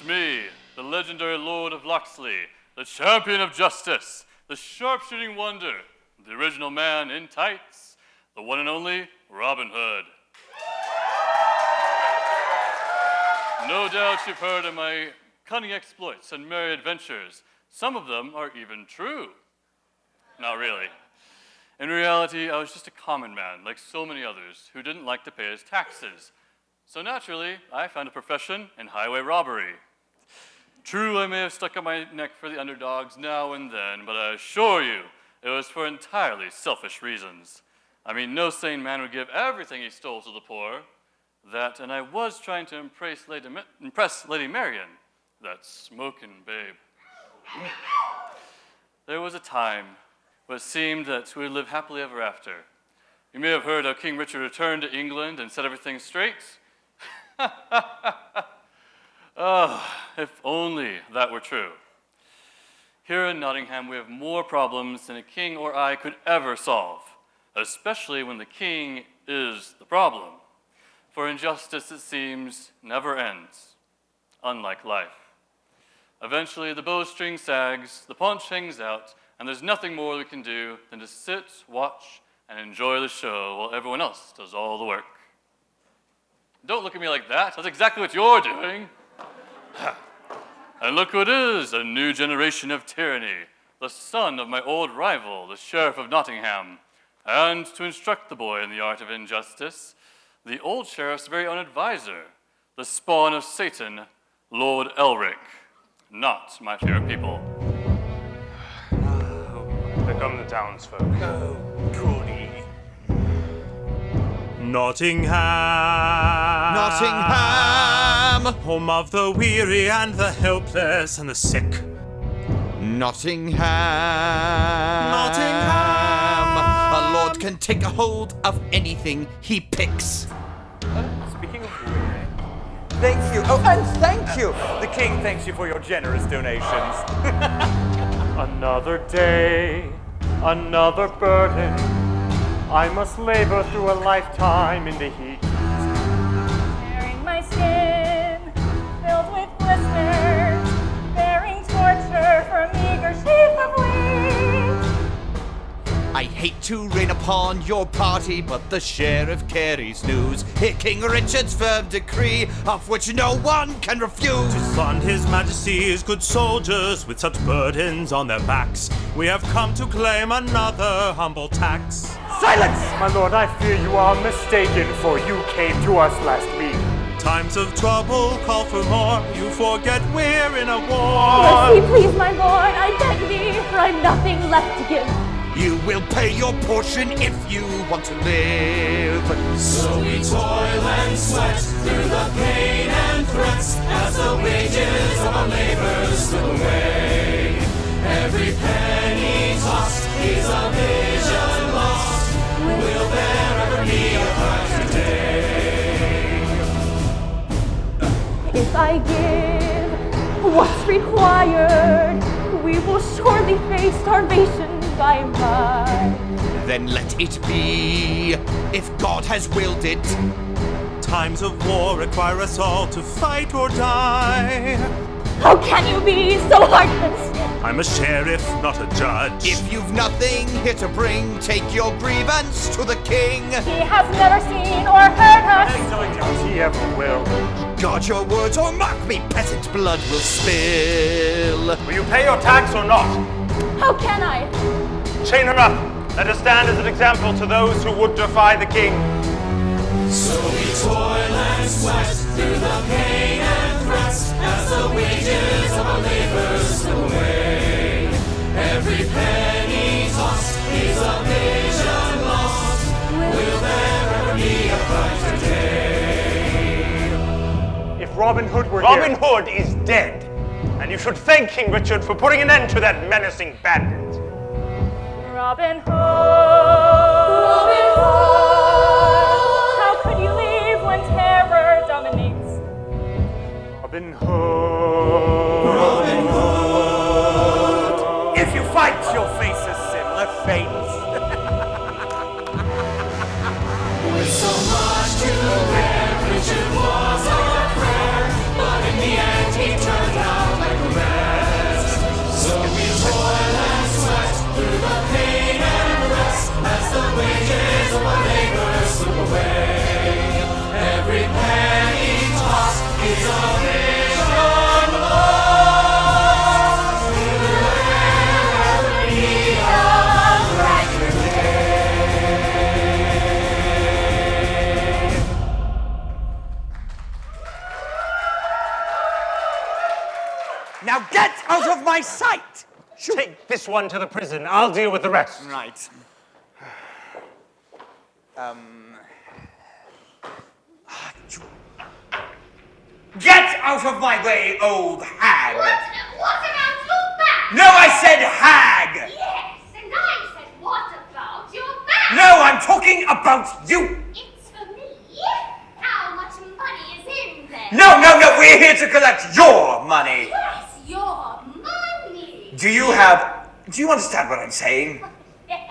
It's me, the legendary Lord of Locksley, the champion of justice, the sharpshooting wonder, the original man in tights, the one and only Robin Hood. No doubt you've heard of my cunning exploits and merry adventures. Some of them are even true. Not really. In reality, I was just a common man, like so many others, who didn't like to pay his taxes. So naturally, I found a profession in highway robbery. True, I may have stuck out my neck for the underdogs now and then, but I assure you, it was for entirely selfish reasons. I mean, no sane man would give everything he stole to the poor. That, and I was trying to impress Lady, impress Lady Marian, that smoking babe. there was a time when it seemed that we would live happily ever after. You may have heard how King Richard returned to England and set everything straight. oh, if only that were true. Here in Nottingham, we have more problems than a king or I could ever solve, especially when the king is the problem. For injustice, it seems, never ends, unlike life. Eventually, the bowstring sags, the paunch hangs out, and there's nothing more we can do than to sit, watch, and enjoy the show while everyone else does all the work. Don't look at me like that. That's exactly what you're doing. And look who it is, a new generation of tyranny, the son of my old rival, the Sheriff of Nottingham. And to instruct the boy in the art of injustice, the old sheriff's very own advisor, the spawn of Satan, Lord Elric. Not my favorite people. Here come the townsfolk. Oh, goody. Nottingham. Nottingham. Home of the weary and the helpless and the sick. Nottingham. Nottingham. A lord can take a hold of anything he picks. Uh, speaking of weary, Thank you. Oh, and thank you. The king thanks you for your generous donations. another day, another burden. I must labor through a lifetime in the heat. Tearing my skin, I hate to rain upon your party, but the sheriff carries news. Hear King Richard's firm decree, of which no one can refuse. To fund his majesty's good soldiers with such burdens on their backs, we have come to claim another humble tax. Silence! My lord, I fear you are mistaken, for you came to us last week. Times of trouble call for more. You forget we're in a war. Mercy, please, my lord, I beg thee, for I've nothing left to give. You will pay your portion if you want to live. So we toil and sweat through the pain and threats as the wages of our labor slip away. Every penny tossed is a vision lost. Will there ever be a brighter day? If I give what's required, we will surely face starvation by and by. Then let it be, if God has willed it. Times of war require us all to fight or die. How can you be so heartless? I'm a sheriff, not a judge. If you've nothing here to bring, take your grievance to the king. He has never seen or heard us. Nor does he ever will. Guard your words or mark me, peasant blood will spill. Will you pay your tax or not? How can I? Chain her up. Let her stand as an example to those who would defy the king. So we toil and sweat through the pain and threats as the wages of our labor slip away. Every penny tossed is a vision lost. Will there ever be a brighter day? If Robin Hood were Robin Hood is dead. And you should thank King Richard for putting an end to that menacing bandit. Robin Hood. Robin Hood. How could you leave when terror dominates? Robin Hood. Of my sight! Take this one to the prison. I'll deal with the rest. Right. Um. Get out of my way, old hag! What, what about your back? No, I said hag! Yes, and I said, what about your back? No, I'm talking about you! It's for me. How much money is in there? No, no, no, we're here to collect your money! Yes, your money. Do you have. Do you understand what I'm saying? Yes.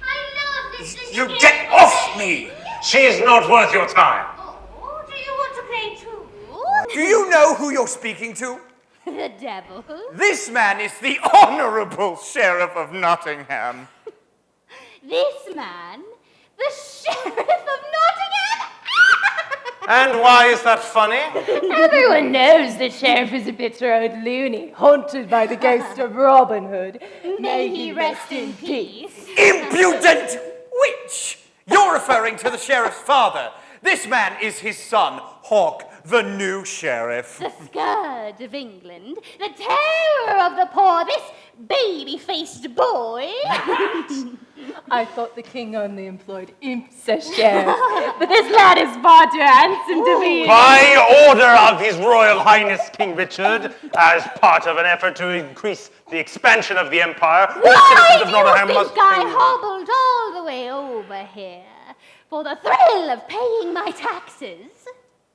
I love this. You get off me! She's not worth your time. Oh, do you want to play too? Do you know who you're speaking to? the devil. This man is the Honorable Sheriff of Nottingham. This man, the sheriff of Nottingham. And why is that funny? Everyone knows the sheriff is a bitter old loony, haunted by the ghost of Robin Hood. May he rest in peace. Impudent witch! You're referring to the sheriff's father. This man is his son, Hawk, the new sheriff. The scourge of England, the terror of the poor, this baby-faced boy. I thought the king only employed imps as sheriffs, but this lad is far too handsome to be. By order of His Royal Highness King Richard, as part of an effort to increase the expansion of the empire, all Why do you think I hobbled all the way over here for the thrill of paying my taxes?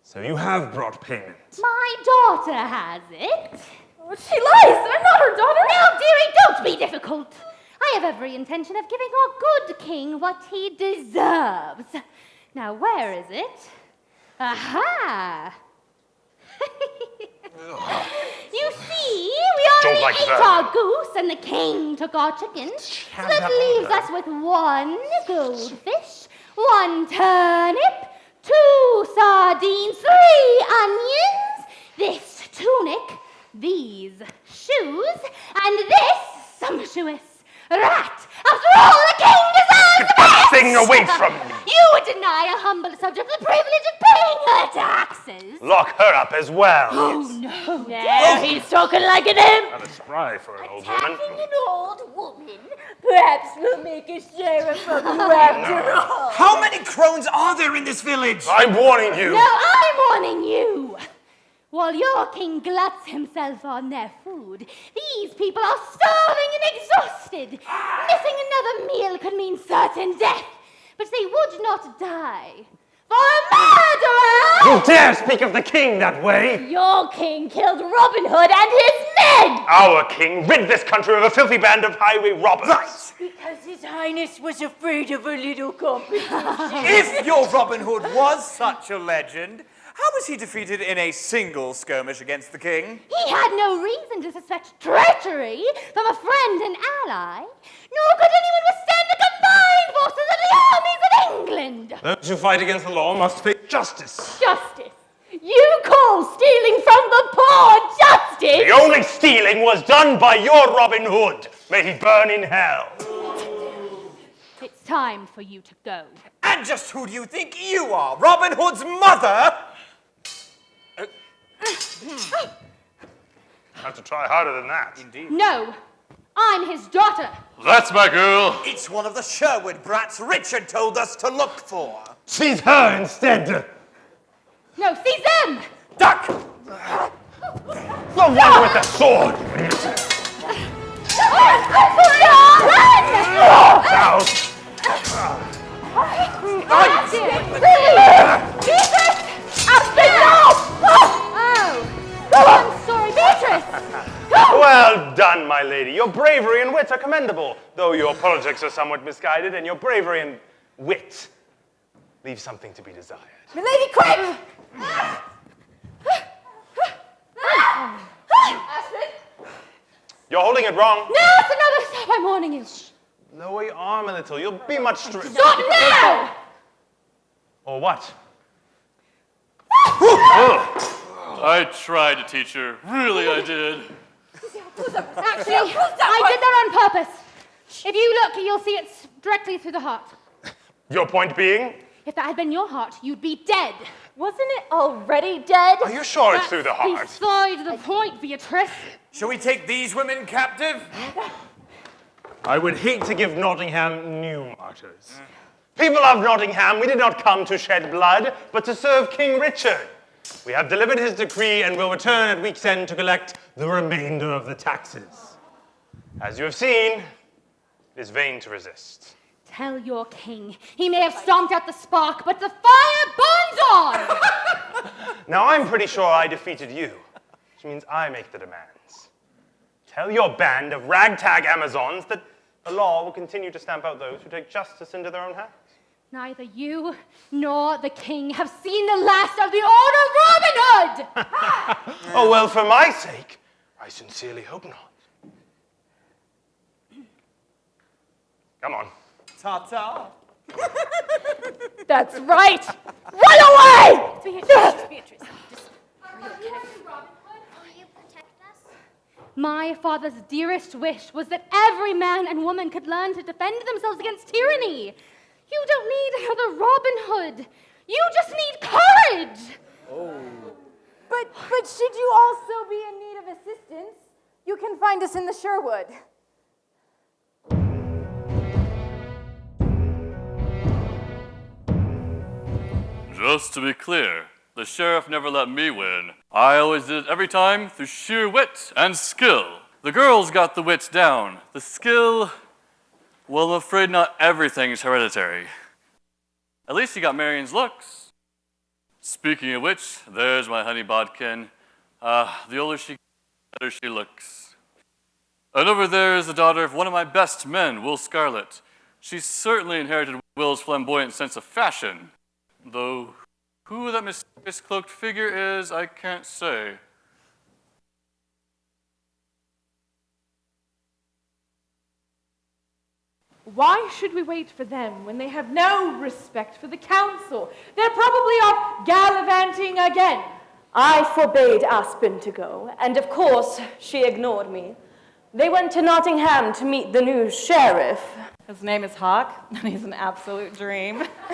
So you have brought payment. My daughter has it. Oh, she lies. I'm not her daughter. Now, dearie, don't be difficult. I have every intention of giving our good king what he deserves. Now, where is it? Aha! you see, we already like ate that. our goose and the king took our chickens. So that leaves us with one goldfish, one turnip, two sardines, three onions, this tunic, these shoes, and this sumptuous rat. After all, the king deserves the best! thing away from me. You would deny a humble subject the privilege of paying her taxes. Lock her up as well. Oh, no. Oh, there, he's talking like an imp. Rather spry for an old woman. Attacking an old woman. Perhaps we'll make a sheriff of you after all. How many crones are there in this village? I'm warning you. No, I'm warning you. While your king gluts himself on their food, these people are starving and exhausted. Missing another meal could mean certain death, but they would not die. For a murderer! You dare speak of the king that way? Your king killed Robin Hood and his men! Our king rid this country of a filthy band of highway robbers. Right! Because his highness was afraid of a little competition. If your Robin Hood was such a legend, how was he defeated in a single skirmish against the king? He had no reason to suspect treachery from a friend and ally, nor could anyone withstand the combined forces of the armies of England. Those who fight against the law must face justice. Justice! You call stealing from the poor justice? The only stealing was done by your Robin Hood. May he burn in hell. It's time for you to go. And just who do you think you are? Robin Hood's mother? Have to try harder than that. Indeed. No, I'm his daughter. That's my girl. It's one of the Sherwood brats Richard told us to look for. Seize her instead. No, seize them! Duck! The one with the sword. Run! Out. That's it! Beatrice! Up the Oh! I'm sorry, Beatrice! Well done, my lady. Your bravery and wit are commendable, though your politics are somewhat misguided, and your bravery and wit leave something to be desired. Milady, quick! You're holding it wrong. No, it's another step. I'm warning you. Lower your arm a little. You'll be much stronger. Stop now! Or what? I tried to teach her. Really, I did. Actually, I did that on purpose. If you look, you'll see it's directly through the heart. Your point being? If that had been your heart, you'd be dead. Wasn't it already dead? Are you sure it's through the heart? Beside the point, Beatrice. Shall we take these women captive? I would hate to give Nottingham new martyrs. People of Nottingham, we did not come to shed blood, but to serve King Richard. We have delivered his decree and will return at week's end to collect the remainder of the taxes. As you have seen, it is vain to resist. Tell your king he may have stomped out the spark, but the fire burns on! Now, I'm pretty sure I defeated you, which means I make the demands. Tell your band of ragtag Amazons that the law will continue to stamp out those who take justice into their own hands. Neither you nor the king have seen the last of the Order of Robin Hood! Oh, well, for my sake, I sincerely hope not. Come on. Ta-ta. That's right. Run away! Beatrice, Beatrice, just Will you protect? My father's dearest wish was that every man and woman could learn to defend themselves against tyranny. You don't need another Robin Hood. You just need courage. Oh. But, but should you also be in need of assistance, you can find us in the Sherwood. Just to be clear, the sheriff never let me win. I always did it every time through sheer wit and skill. The girls got the wit down. The skill, well, I'm afraid not everything's hereditary. At least you got Marian's looks. Speaking of which, there's my honey bodkin. Uh, the older she gets, the better she looks. And over there is the daughter of one of my best men, Will Scarlet. She certainly inherited Will's flamboyant sense of fashion. Though who that mysterious cloaked figure is, I can't say. Why should we wait for them when they have no respect for the council? They're probably off gallivanting again. I forbade Aspen to go, and of course, she ignored me. They went to Nottingham to meet the new sheriff. His name is Hawk, and he's an absolute dream.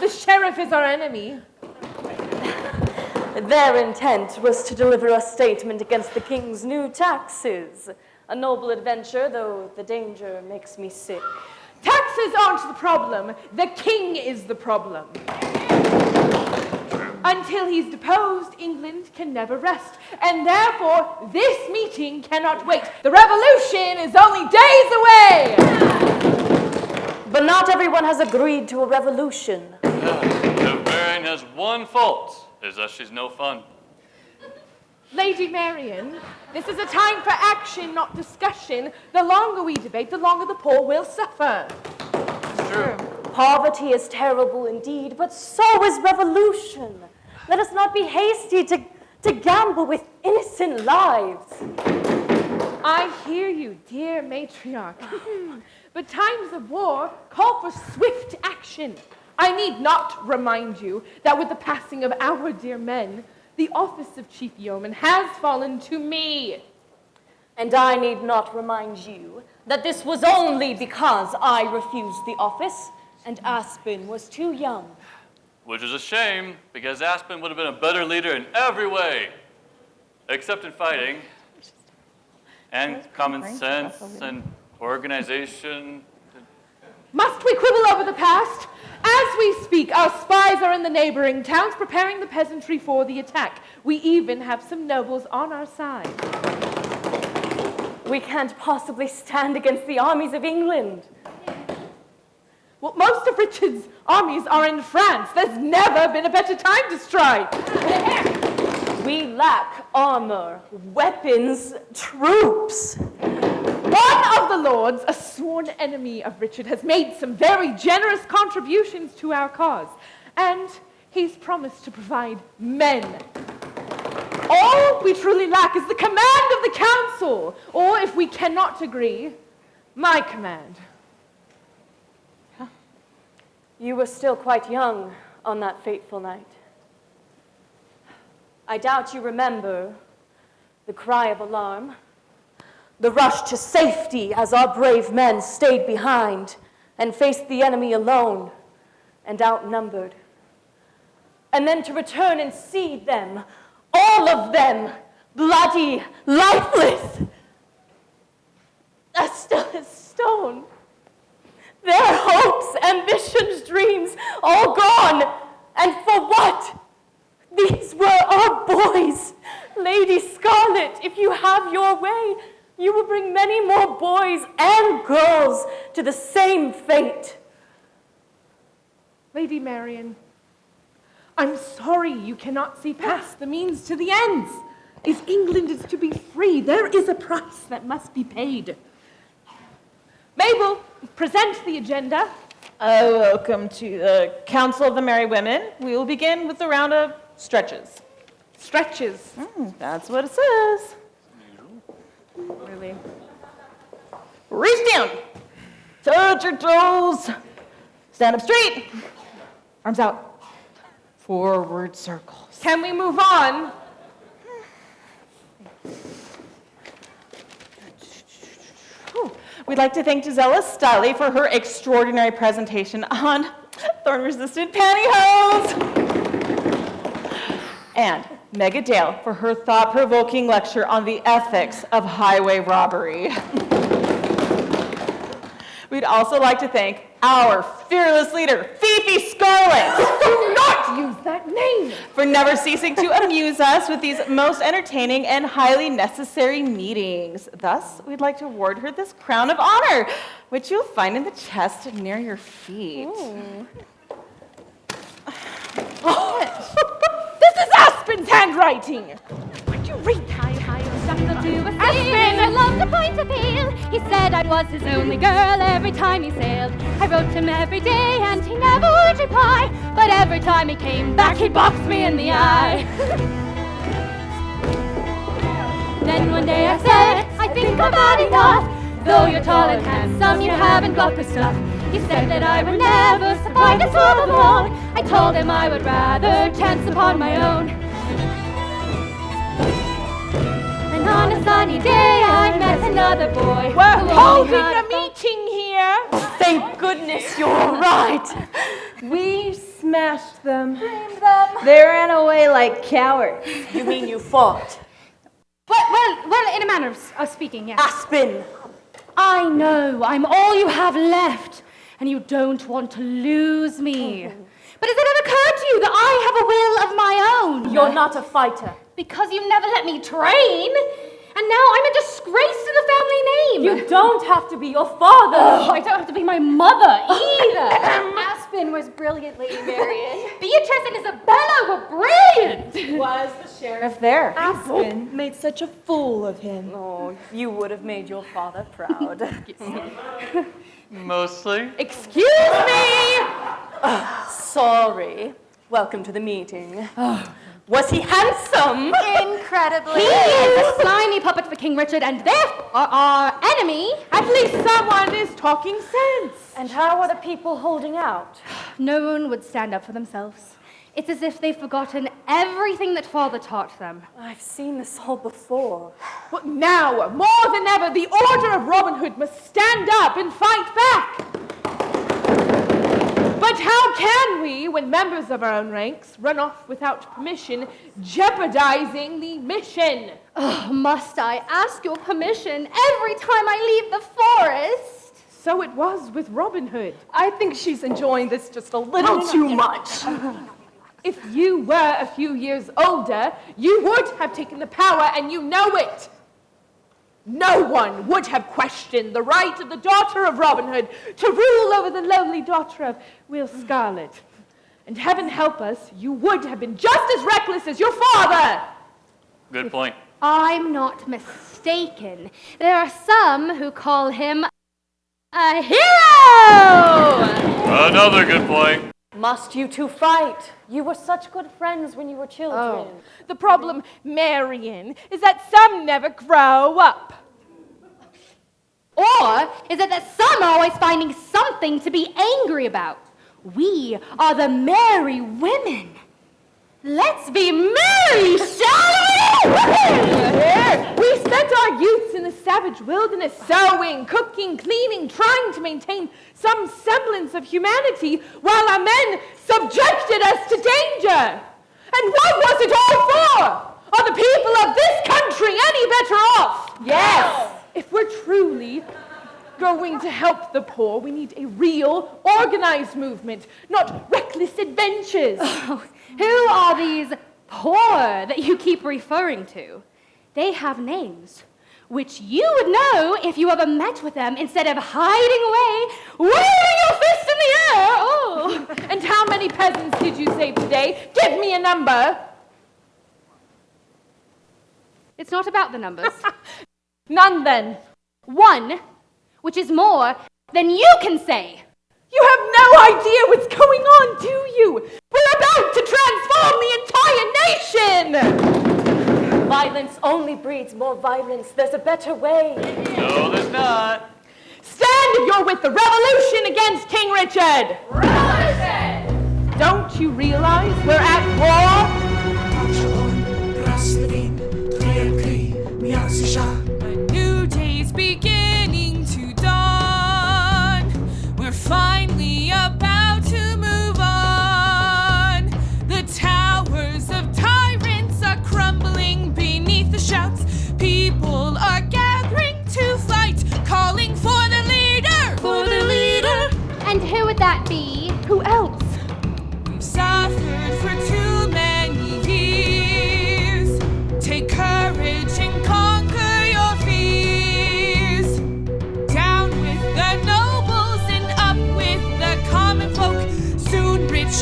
the sheriff is our enemy. Their intent was to deliver a statement against the king's new taxes. A noble adventure, though the danger makes me sick. Taxes aren't the problem, the king is the problem. Until he's deposed, England can never rest, and therefore this meeting cannot wait. The revolution is only days away! But not everyone has agreed to a revolution. If Marian has one fault, is that she's no fun. Lady Marian, this is a time for action, not discussion. The longer we debate, the longer the poor will suffer. It's True. Poverty is terrible indeed, but so is revolution. Let us not be hasty to, to gamble with innocent lives. I hear you, dear matriarch. but times of war call for swift action. I need not remind you that with the passing of our dear men, the office of chief yeoman has fallen to me. And I need not remind you that this was only because I refused the office and Aspen was too young. Which is a shame, because Aspen would have been a better leader in every way, except in fighting, and common sense, and organization. Must we quibble over the past? As we speak, our spies are in the neighboring towns preparing the peasantry for the attack. We even have some nobles on our side. We can't possibly stand against the armies of England. Well, most of Richard's armies are in France. There's never been a better time to strike. We lack armor, weapons, troops. One of the lords, a sworn enemy of Richard, has made some very generous contributions to our cause, and he's promised to provide men. All we truly lack is the command of the council, or if we cannot agree, my command. You were still quite young on that fateful night. I doubt you remember the cry of alarm, the rush to safety as our brave men stayed behind and faced the enemy alone. and outnumbered. And then to return and see them, all of them, bloody, lifeless, as still as stone. Their hopes, ambitions, dreams, all gone. And for what? These were our boys. Lady Scarlet, if you have your way, you will bring many more boys and girls to the same fate. Lady Marian, I'm sorry you cannot see past the means to the ends. If England is to be free, there is a price that must be paid. Mabel, present the agenda. Uh, welcome to the Council of the Merry Women. We will begin with the round of stretches. Stretches. Mm, that's what it says. Really? Reach down. Touch your toes. Stand up straight. Arms out. Forward circles. Can we move on? We'd like to thank Gisela Stiley for her extraordinary presentation on thorn-resistant pantyhose. And Mega Dale for her thought-provoking lecture on the ethics of highway robbery. We'd also like to thank our fearless leader, Fifi Scarlet. Do not use that name. for never ceasing to amuse us with these most entertaining and highly necessary meetings. Thus, we'd like to award her this crown of honor, which you'll find in the chest near your feet. This is oh, Aspen's handwriting. Would you read that? Aspen! I loved to point a peel. He said I was his only girl every time he sailed. I wrote him every day and he never would reply. But every time he came back, he boxed me in the eye. then one day I said, I think I've had enough. Though you're tall and handsome, you haven't got the stuff. He said that I would never survive this world alone. I told him I would rather chance upon my own. And on a sunny day, I met another boy. We're holding a meeting here. Thank goodness you're right. We smashed them. them. They ran away like cowards. You mean you fought? Well, well, well, in a manner of, of speaking, yes. Aspen! I know I'm all you have left, and you don't want to lose me. Oh. But has it ever occurred to you that I have a will of my own? You're not a fighter. Because you never let me train, and now I'm a disgrace to the family name. You don't have to be your father. Oh, I don't have to be my mother either. Aspen was brilliant, Lady Marian. Beatrice and Isabella were brilliant. Was the sheriff there? Aspen made such a fool of him. Oh, you would have made your father proud. Mostly. Excuse me! sorry. Welcome to the meeting. Oh. Was he handsome? Incredibly. He is a slimy puppet for King Richard, and therefore our enemy. At least someone is talking sense. And how are the people holding out? No one would stand up for themselves. It's as if they've forgotten everything that father taught them. I've seen this all before. But now, more than ever, the Order of Robin Hood must stand up and fight back. But how can we, when members of our own ranks run off without permission, jeopardizing the mission? Oh, must I ask your permission every time I leave the forest? So it was with Robin Hood. I think she's enjoying this just a little too much. If you were a few years older, you would have taken the power, and you know it. No one would have questioned the right of the daughter of Robin Hood to rule over the lonely daughter of Will Scarlet. And heaven help us, you would have been just as reckless as your father. Good point. I'm not mistaken. There are some who call him a hero! Another good point. Must you two fight? You were such good friends when you were children. Oh. The problem, Marian, is that some never grow up. Or is it that some are always finding something to be angry about? We are the merry women. Let's be merry, shall we? We spent our youths in the savage wilderness, sewing, cooking, cleaning, trying to maintain some semblance of humanity while our men subjected us to danger. And what was it all for? Are the people of this country any better off? Yes. If we're truly going to help the poor, we need a real, organized movement, not reckless adventures. Oh, Who are these poor that you keep referring to? They have names, which you would know if you ever met with them instead of hiding away, waving your fist in the air. Oh, And how many peasants did you save today? Give me a number. it's not about the numbers. None then. One, which is more than you can say. You have no idea what's going on, do you? We're about to transform the entire nation! Violence only breeds more violence. There's a better way. No, there's not. Stand if you're with the revolution against King Richard! Revolution! Don't you realize we're at war?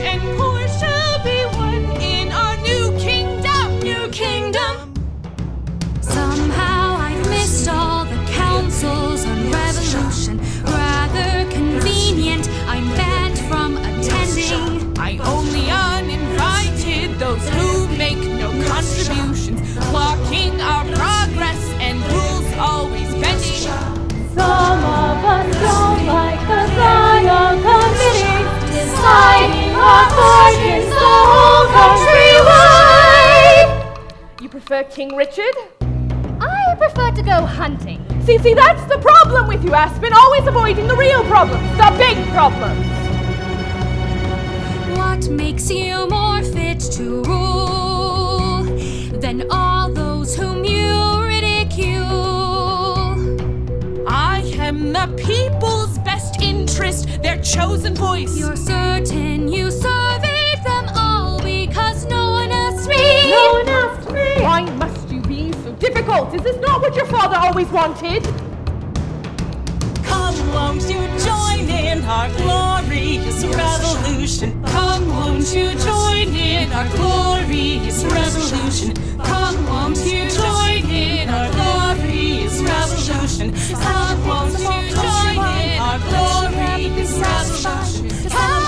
And poor shall be one in our new kingdom. New kingdom. Somehow I've missed all the councils on revolution. Rather convenient, I'm banned from attending. I only uninvited those who make no contributions, blocking our progress and rules always bending. Some fortunes the whole country wide. You prefer King Richard? I prefer to go hunting. See, see, that's the problem with you, Aspen. Always avoiding the real problems, the big problems. What makes you more fit to rule than all those whom you ridicule? I am the people's best interest, their chosen voice. You're certain you surveyed them all because no one asked me. No one asked me. Why must you be so difficult? Is this not what your father always wanted? Come, won't you join in our glorious revolution? Come, won't you join in our glorious revolution? Come, won't you join in our glorious revolution? Come, won't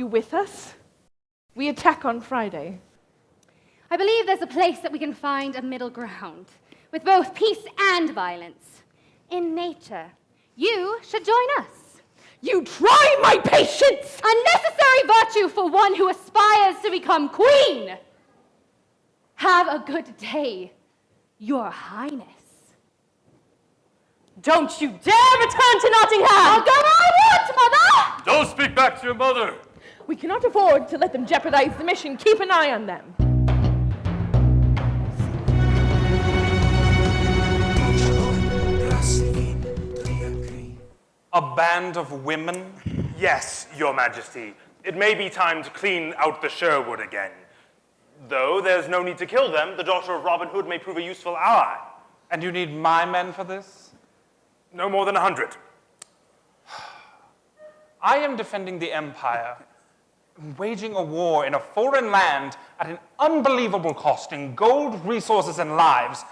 you with us? We attack on Friday. I believe there's a place that we can find a middle ground with both peace and violence. In nature, You should join us. You try my patience! A necessary virtue for one who aspires to become queen. Have a good day, your highness. Don't you dare return to Nottingham! I'll go I want, mother! Don't speak back to your mother. We cannot afford to let them jeopardize the mission. Keep an eye on them. A band of women? Yes, Your Majesty. It may be time to clean out the Sherwood again. Though there's no need to kill them, the daughter of Robin Hood may prove a useful ally. And you need my men for this? No more than a hundred. I am defending the Empire, waging a war in a foreign land at an unbelievable cost in gold, resources, and lives.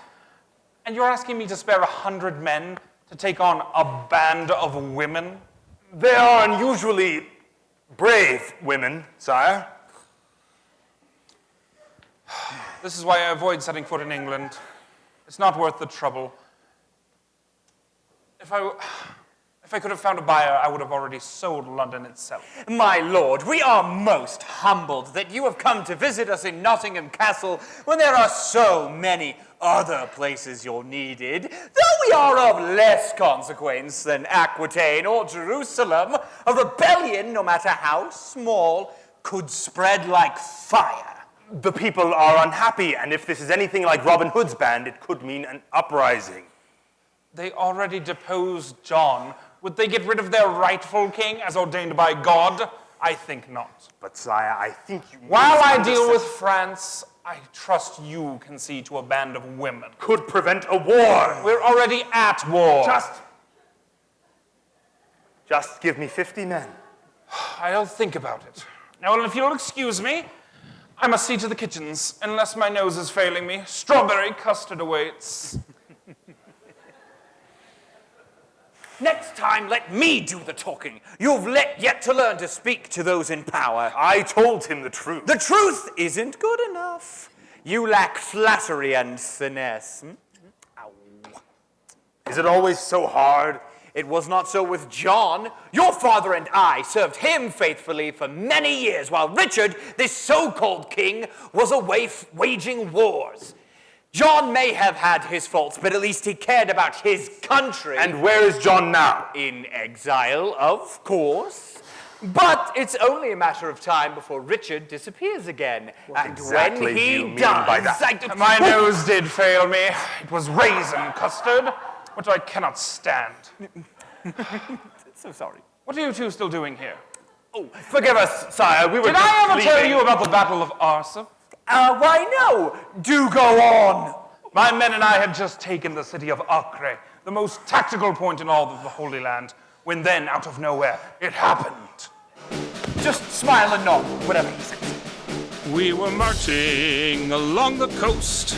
And you're asking me to spare a hundred men to take on a band of women? They are unusually brave women, sire. This is why I avoid setting foot in England. It's not worth the trouble. If I, if I could have found a buyer, I would have already sold London itself. My lord, we are most humbled that you have come to visit us in Nottingham Castle when there are so many other places you're needed. Though we are of less consequence than Aquitaine or Jerusalem, a rebellion, no matter how small, could spread like fire. The people are unhappy, and if this is anything like Robin Hood's band, it could mean an uprising. They already deposed John. Would they get rid of their rightful king as ordained by God? I think not. But, sire, I think you. While I deal with France, I trust you can see to a band of women. Could prevent a war. We're already at war. Just. Just give me 50 men. I'll think about it. Now, if you'll excuse me, I must see to the kitchens, unless my nose is failing me. Strawberry custard awaits. Next time, let me do the talking. You've let, yet to learn to speak to those in power. I told him the truth. The truth isn't good enough. You lack flattery and finesse. Hmm? Is it always so hard? It was not so with John. Your father and I served him faithfully for many years, while Richard, this so called king, was away waging wars. John may have had his faults, but at least he cared about his country. And where is John now? In exile, of course. But it's only a matter of time before Richard disappears again. and exactly when do he you mean does, by that? I- My nose did fail me. It was raisin custard, which I cannot stand. so sorry. What are you two still doing here? Oh, forgive us, sire. We were Did just I ever tell you about the Battle of Arsuf? Uh, why no? Do go on. My men and I had just taken the city of Acre, the most tactical point in all of the Holy Land, when then, out of nowhere, it happened. Just smile and nod, whatever he says. We were marching along the coast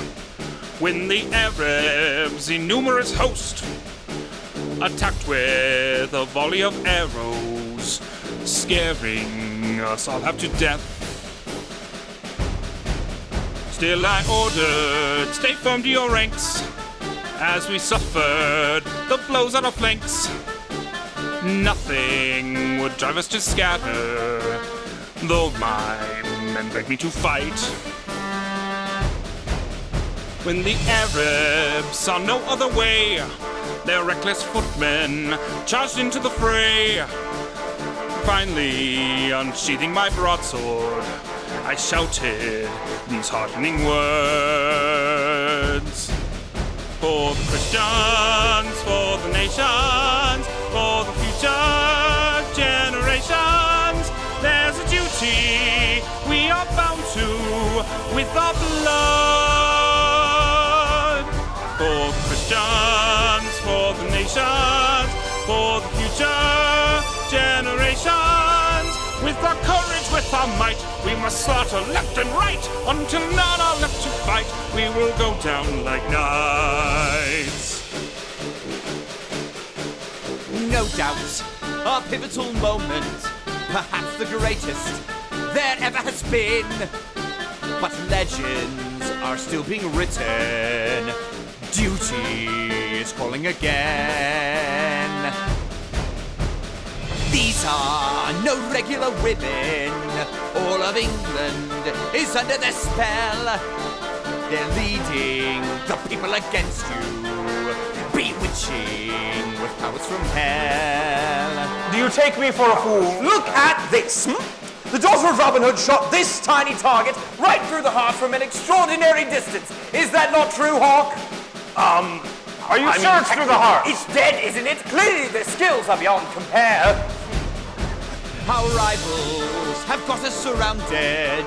when the Arabs, in numerous host, attacked with a volley of arrows, scaring us all half to death. Still, I ordered, stay firm to your ranks, as we suffered the blows on our flanks. Nothing would drive us to scatter, though my men begged me to fight. When the Arabs saw no other way, their reckless footmen charged into the fray. Finally, unsheathing my broadsword, I shouted these heartening words. For the Christians, for the nations, for the future generations, there's a duty we are bound to with our blood. For the Christians, for the nations, for the future generations, with our courage, with our might, we must slaughter left and right until none are left to fight. We will go down like knights. No doubt, a pivotal moment, perhaps the greatest there ever has been. But legends are still being written. Duty is calling again. These are no regular women. All of England is under their spell. They're leading the people against you, bewitching with powers from hell. Do you take me for a fool? Look at this! hmm? The daughter of Robin Hood shot this tiny target right through the heart from an extraordinary distance. Is that not true, Hawk? Um, Are you I sure mean, it's through the heart? It's dead, isn't it? Clearly their skills are beyond compare. Our rivals have got us surrounded.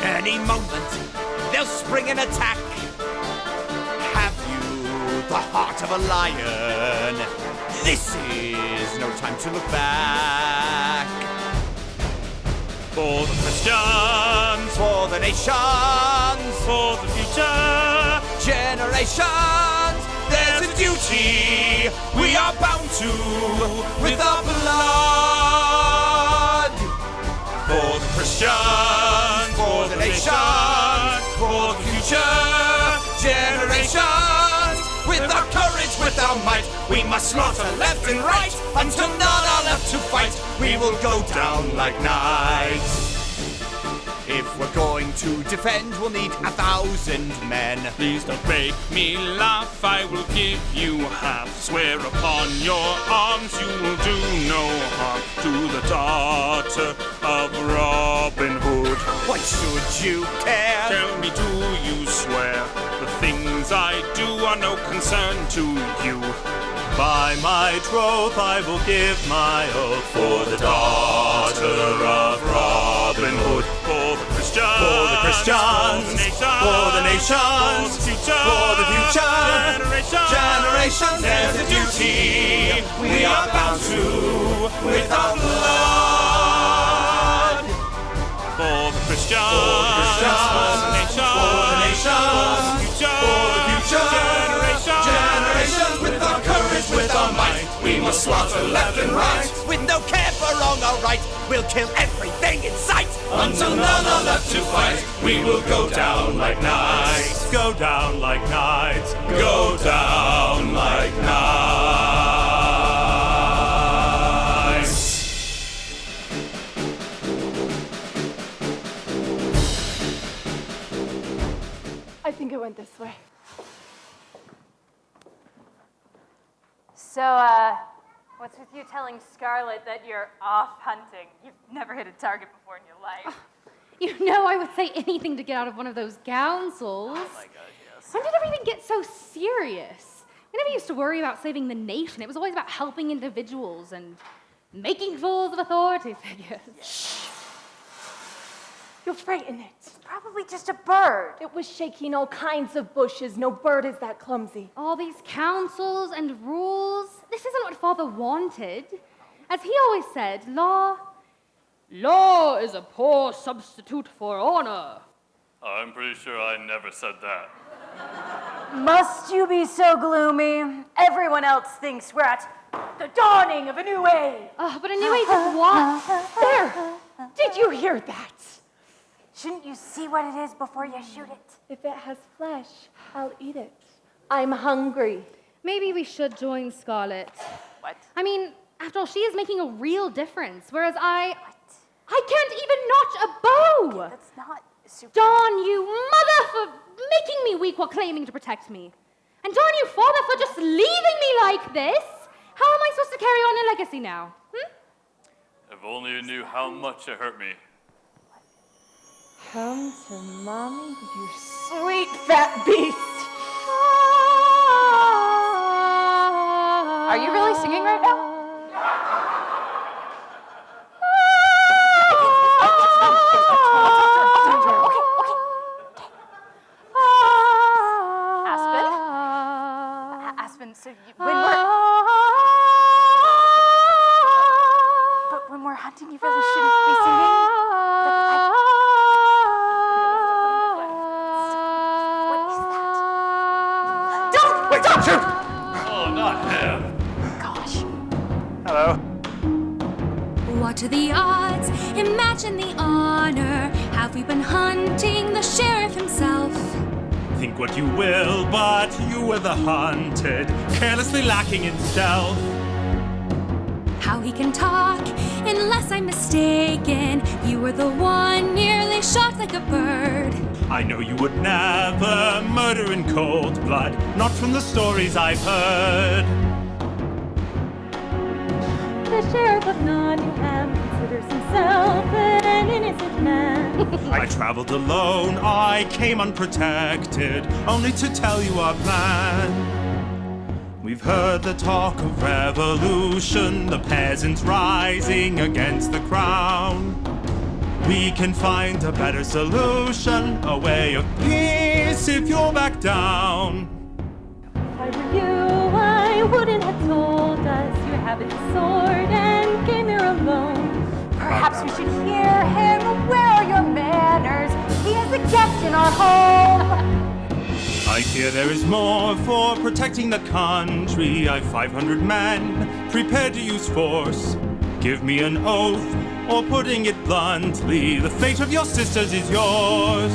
Any moment, they'll spring an attack. Have you the heart of a lion? This is no time to look back. For the Christians, For the nations, for the future, generations, there's a duty we are bound to with our blood. Christians, For the nations, for the future, generations, with our courage, with our might, we must slaughter left and right until none are left to fight. We will go down like knights. If we're going to defend, we'll need a thousand men. Please don't make me laugh, I will give you half. Swear upon your arms you will do no harm to the daughter of Robin Hood. Why should you care? Tell me, do you swear the things I do are no concern to you? By my troth, I will give my oath for the daughter of Robin Hood. For the Christians, For the Christians, for the nations, for the future, generations, Generations, there's a duty we are bound to with our blood. For the Christians, Christians, for the nations, for the nations, for the future, our might, we must slaughter left and right. With no care for wrong or right, we'll kill everything in sight. Until none are left to fight, we will go down like knights. Go down like knights, go down like knights. I think it went this way. So, uh, what's with you telling Scarlet that you're off hunting? You've never hit a target before in your life. You know I would say anything to get out of one of those councils. Oh my god, yes. When did everything get so serious? We never used to worry about saving the nation. It was always about helping individuals and making fools of authority figures. You'll frighten it. Probably just a bird. It was shaking all kinds of bushes. No bird is that clumsy. All these councils and rules. This isn't what Father wanted. As he always said, law. Law is a poor substitute for honor. I'm pretty sure I never said that. Must you be so gloomy? Everyone else thinks we're at the dawning of a new age. Oh, but a new age of what? There! Did you hear that? Shouldn't you see what it is before you shoot it? If it has flesh, I'll eat it. I'm hungry. Maybe we should join Scarlet. What? I mean, after all, she is making a real difference, whereas I. I can't even notch a bow! That's not super. Darn you, mother, for making me weak while claiming to protect me. And darn you, father, for just leaving me like this. How am I supposed to carry on a legacy now? Hmm? If only you knew how much it hurt me. Come to mommy, you sweet fat beast. Are you really singing right now? Aspen? Aspen, so you, when Imagine the honor. Have we been hunting the sheriff himself? Think what you will, but you were the hunted, carelessly lacking in stealth. how he can talk. Unless I'm mistaken, you were the one nearly shot like a bird. I know you would never murder in cold blood, not from the stories I've heard. The sheriff of Nottingham himself an innocent man. I traveled alone, I came unprotected, only to tell you our plan. We've heard the talk of revolution, the peasants rising against the crown. We can find a better solution, a way of peace if you'll back down. If I were you, I wouldn't have told us you have a sword Perhaps we should hear him. Where are your manners? He is a guest in our home. I hear there is more for protecting the country. I've 500 men prepared to use force. Give me an oath, or putting it bluntly, the fate of your sisters is yours.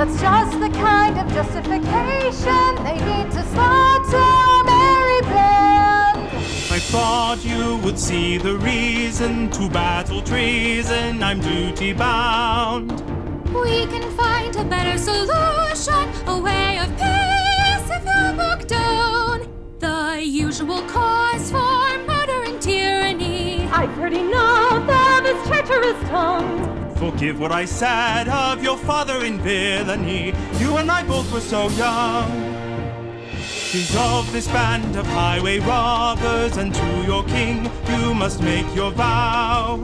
That's just the kind of justification they need to slaughter a merry band. I thought you would see the reason to battle treason. I'm duty bound. We can find a better solution, a way of peace if you book down. The usual cause for murder and tyranny. I've heard enough of his treacherous tongue. Forgive what I said of your father in villainy. You and I both were so young. Dissolve this band of highway robbers, and to your king you must make your vow.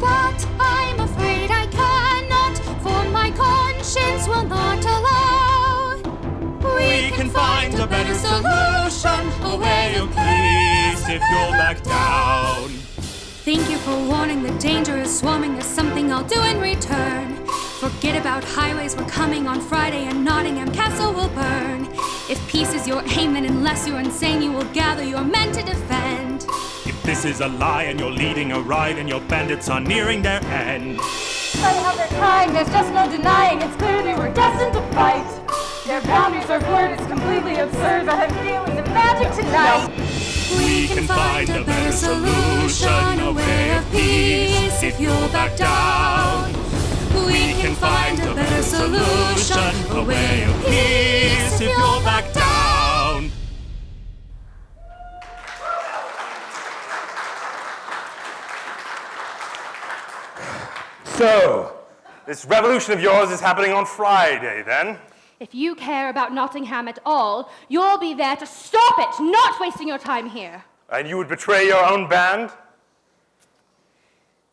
But I'm afraid I cannot, for my conscience will not allow. We can find a better solution, a way of peace if you'll back down. Thank you for warning. The danger is swarming. There's something I'll do in return. Forget about highways. We're coming on Friday, and Nottingham Castle will burn. If peace is your aim, then unless you're insane, you will gather your men to defend. If this is a lie and you're leading a ride and your bandits are nearing their end, They have their kind, there's just no denying. It's clear they were destined to fight. Their boundaries are blurred, it's completely absurd. I have feelings of magic tonight. We can find a better solution, a way of peace if you'll back down. We can find a better solution, a way of peace if you'll back down. So, this revolution of yours is happening on Friday, then? If you care about Nottingham at all, you'll be there to stop it, not wasting your time here. And you would betray your own band?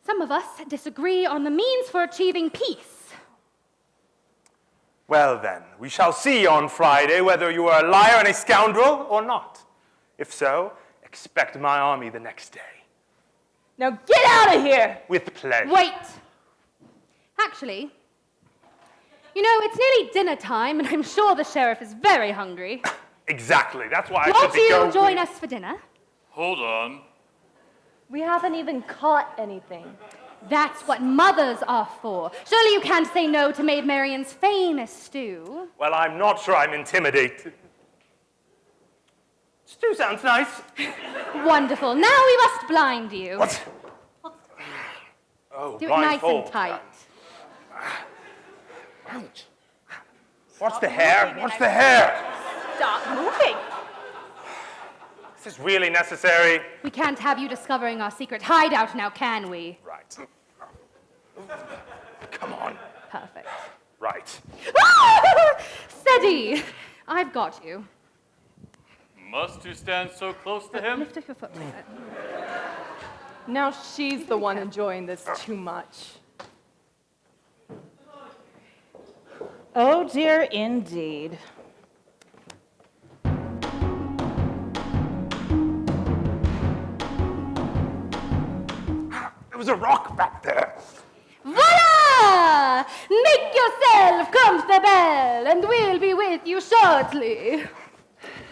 Some of us disagree on the means for achieving peace. Well, then, we shall see on Friday whether you are a liar and a scoundrel or not. If so, expect my army the next day. Now get out of here! With pleasure. Wait! Actually, you know, it's nearly dinner time, and I'm sure the sheriff is very hungry. Exactly. That's why I Won't should be you going. join us for dinner? Hold on. We haven't even caught anything. That's what mothers are for. Surely you can't say no to Maid Marian's famous stew. Well, I'm not sure I'm intimidated. Stew sounds nice. Wonderful. Now we must blind you. What? Oh, Do it oh, nice and tight. Ouch. What's the hair? What's the hair? Stop moving. Is this really necessary? We can't have you discovering our secret hideout now, can we? Right. Come on. Perfect. Right. Ah! Steady! I've got you. Must you stand so close to him? Lift up your foot. Now she's the one enjoying this too much. Oh dear, indeed. There was a rock back there. Voila! Make yourself comfortable, and we'll be with you shortly.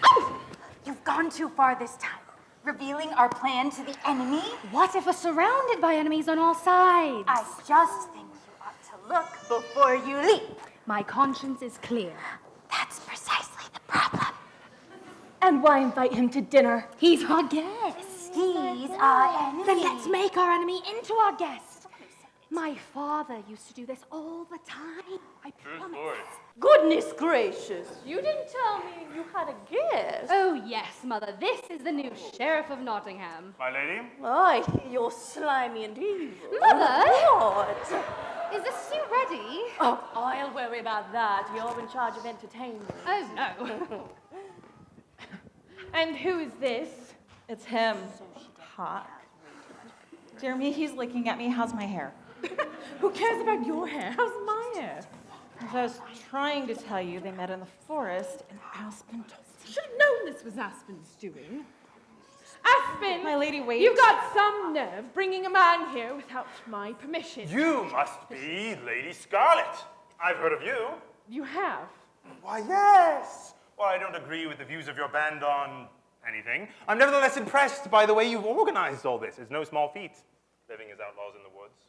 Oh, you've gone too far this time. Revealing our plan to the enemy? What if we're surrounded by enemies on all sides? I just think you ought to look before you leap. My conscience is clear. That's precisely the problem. And why invite him to dinner? He's our guest. He's our enemy. Then let's make our enemy into our guest. My father used to do this all the time. I True promise. story. Goodness gracious, you didn't tell me you had a guest. Oh, yes, Mother. This is the new Sheriff of Nottingham. My lady? Aye, you're slimy and evil. Mother? Oh, what? Is the stew ready? Oh, I'll worry about that. You're in charge of entertainment. Oh, no. and who is this? It's him. Hot. Jeremy, he's looking at me. How's my hair? Who cares about your hair? How's my hair? As I was trying to tell you, they met in the forest, and Aspen told me. Should have known this was Aspen's doing. Aspen! My lady, wait. You've got some nerve bringing a man here without my permission. You must be Lady Scarlet. I've heard of you. You have. Why, yes. Well, I don't agree with the views of your band on anything, I'm nevertheless impressed by the way you've organized all this. It's no small feat, living as outlaws in the woods.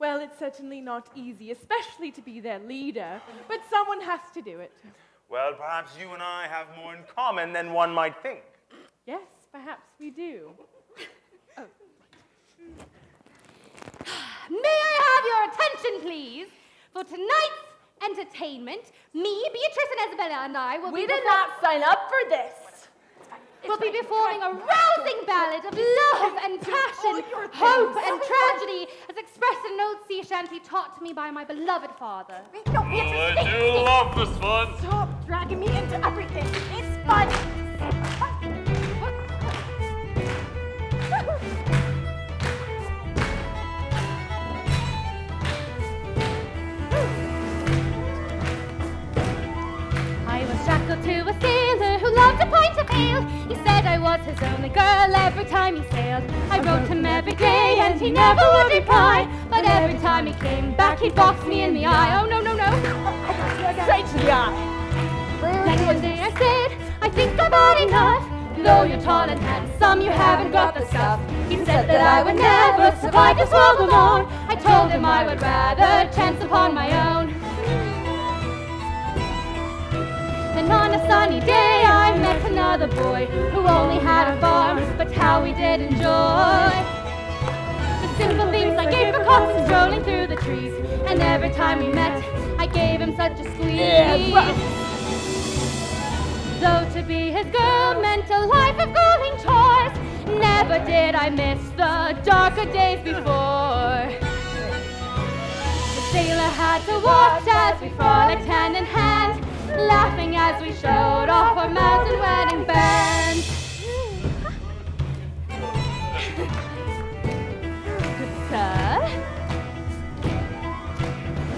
Well, it's certainly not easy, especially to be their leader, but someone has to do it. Well, perhaps you and I have more in common than one might think. Yes, perhaps we do. Oh. May I have your attention, please? For tonight's entertainment, me, Beatrice and Isabella and I will We be We did not sign up for this. We'll be performing a rousing ballad of love and passion, hope and tragedy, as expressed in an old sea shanty taught to me by my beloved father. Oh, I do love this one. Stop dragging me into everything. It's fun. I was shackled to a sailor who loved a pint of ale. He said I was his only girl every time he sailed. I wrote him every day and he never would reply. But every time he came back, he'd box me in the eye. Oh, no, no, no. Straight to the eye. Then one day I said, I think I've had enough. Though you're tall and handsome, you haven't got the stuff. He said that I would never survive this world alone. I told him I would rather chance upon my own. Then on a sunny day I met another boy who only had a farm, but how we did enjoy the simple things I gave for cops strolling through the trees. And every time we met, I gave him such a squeeze. Though to be his girl meant a life of grueling chores, never did I miss the darker days before. The sailor had to watch as we frolicked hand in hand, laughing as we showed off our mountain wedding band. Sir?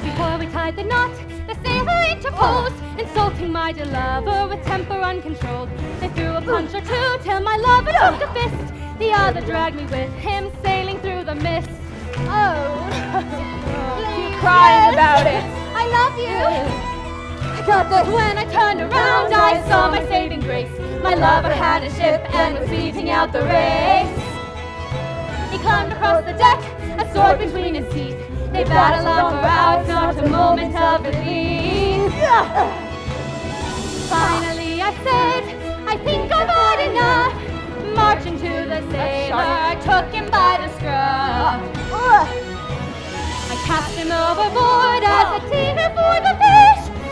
Before we tied the knot, the sailor interposed, insulting my dear lover with temper uncontrolled. They threw a punch or two till my lover took a fist. The other dragged me with him, sailing through the mist. Oh, oh Keep crying about it. I love you. Got this. When I turned around, I saw my saving grace. My lover had a ship and was beating out the race. He climbed across the deck, a sword between his teeth. They battled on for hours, not a moment of relief. Finally, I said, I think I've had enough. Marching to the sailor, I took him by the scruff. I cast him overboard as a teeter for the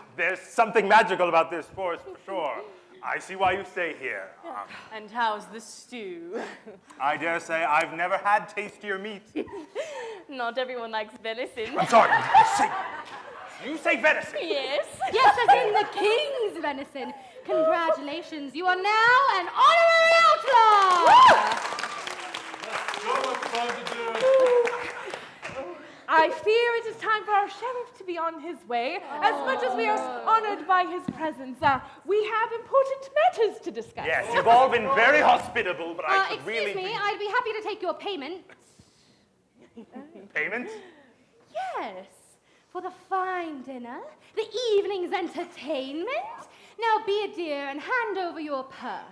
There's something magical about this forest for sure. I see why you stay here. Um, And how's the stew? I dare say I've never had tastier meat. Not everyone likes venison. I'm sorry. Say, you say venison. Yes. Yes, as in the king's venison. Congratulations, you are now an honorary outlaw! So much fun to do. I fear it is time for our sheriff to be on his way. As much as we are honored by his presence, uh, we have important matters to discuss. Yes, you've all been very hospitable, but Uh, I could excuse really me, I'd be happy to take your payment. payment. Yes, for the fine dinner, the evening's entertainment. Now be a dear and hand over your purse.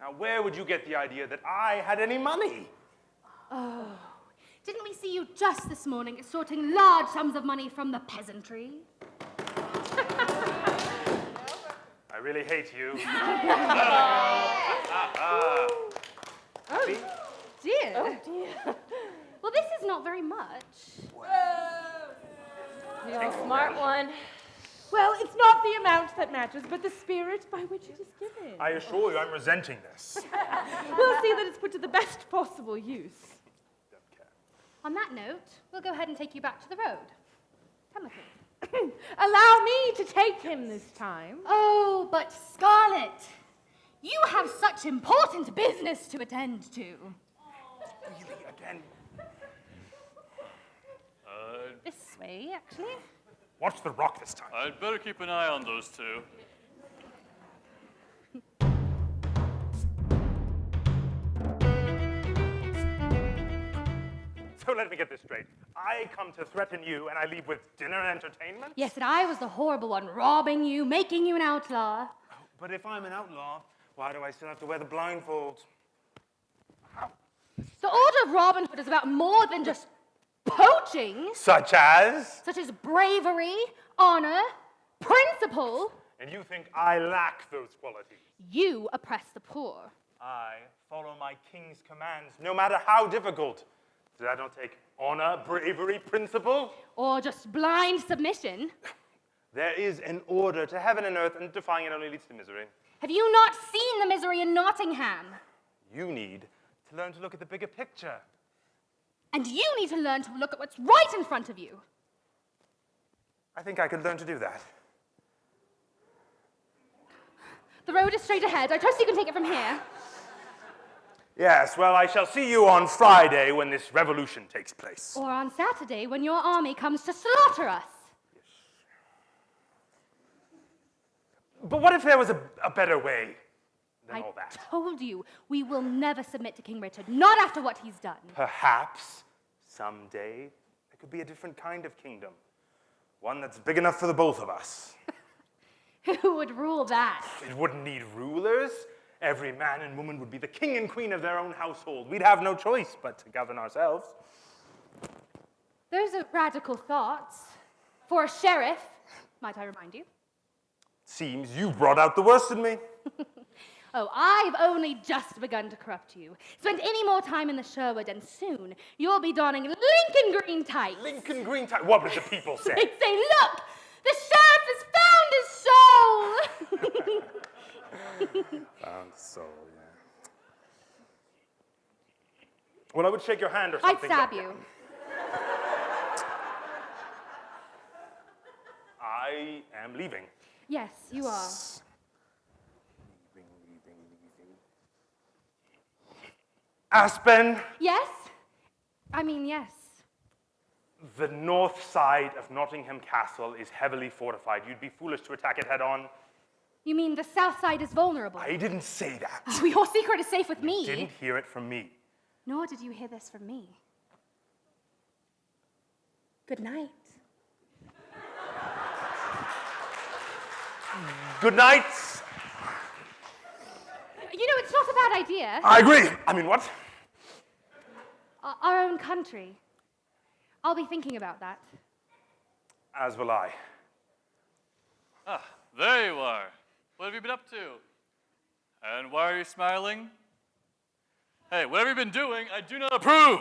Now, where would you get the idea that I had any money? Oh, didn't we see you just this morning extorting large sums of money from the peasantry? I really hate you. Oh, dear. Oh, dear. Well, this is not very much. You're a smart one. Well, it's not the amount that matters, but the spirit by which it is given. I assure you, I'm resenting this. we'll see that it's put to the best possible use. On that note, we'll go ahead and take you back to the road. Come with me. Allow me to take him this time. Oh, but Scarlet, you have such important business to attend to. Really, again? Uh, This way, actually. Watch the rock this time. I'd better keep an eye on those two. So let me get this straight. I come to threaten you, and I leave with dinner and entertainment? Yes, and I was the horrible one, robbing you, making you an outlaw. Oh, but if I'm an outlaw, why do I still have to wear the blindfold? The Order of Robin Hood is about more than just poaching, Such as? such as bravery, honor, principle. And you think I lack those qualities? You oppress the poor. I follow my king's commands, no matter how difficult. Did I not take honor, bravery, principle? Or just blind submission. There is an order to heaven and earth, and defying it only leads to misery. Have you not seen the misery in Nottingham? You need to learn to look at the bigger picture. And you need to learn to look at what's right in front of you. I think I could learn to do that. The road is straight ahead. I trust you can take it from here. Yes, well, I shall see you on Friday when this revolution takes place. Or on Saturday when your army comes to slaughter us. Yes. But what if there was a, a better way than I all that? told you, we will never submit to King Richard, not after what he's done. Perhaps someday there could be a different kind of kingdom. One that's big enough for the both of us. Who would rule that? It wouldn't need rulers. Every man and woman would be the king and queen of their own household. We'd have no choice but to govern ourselves. Those are radical thoughts. For a sheriff, might I remind you? Seems you've brought out the worst in me. Oh, I've only just begun to corrupt you. Spend any more time in the Sherwood, and soon you'll be donning Lincoln green tights. Lincoln green tights? What would the people say? They'd say, look, the sheriff has found his soul. Uh, Found soul, yeah. Well, I would shake your hand or something. I'd stab you. I am leaving. Yes, you are. Aspen, Yes? I mean, yes. the north side of Nottingham Castle is heavily fortified. You'd be foolish to attack it head on. You mean the south side is vulnerable? I didn't say that. Oh, your secret is safe with me. Didn't hear it from me. Nor did you hear this from me. Good night. Good night. You know, it's not a bad idea. I agree. I mean, what? O- Our own country. I'll be thinking about that. As will I. Ah, there you are. What have you been up to? And why are you smiling? Hey, whatever you've been doing, I do not approve.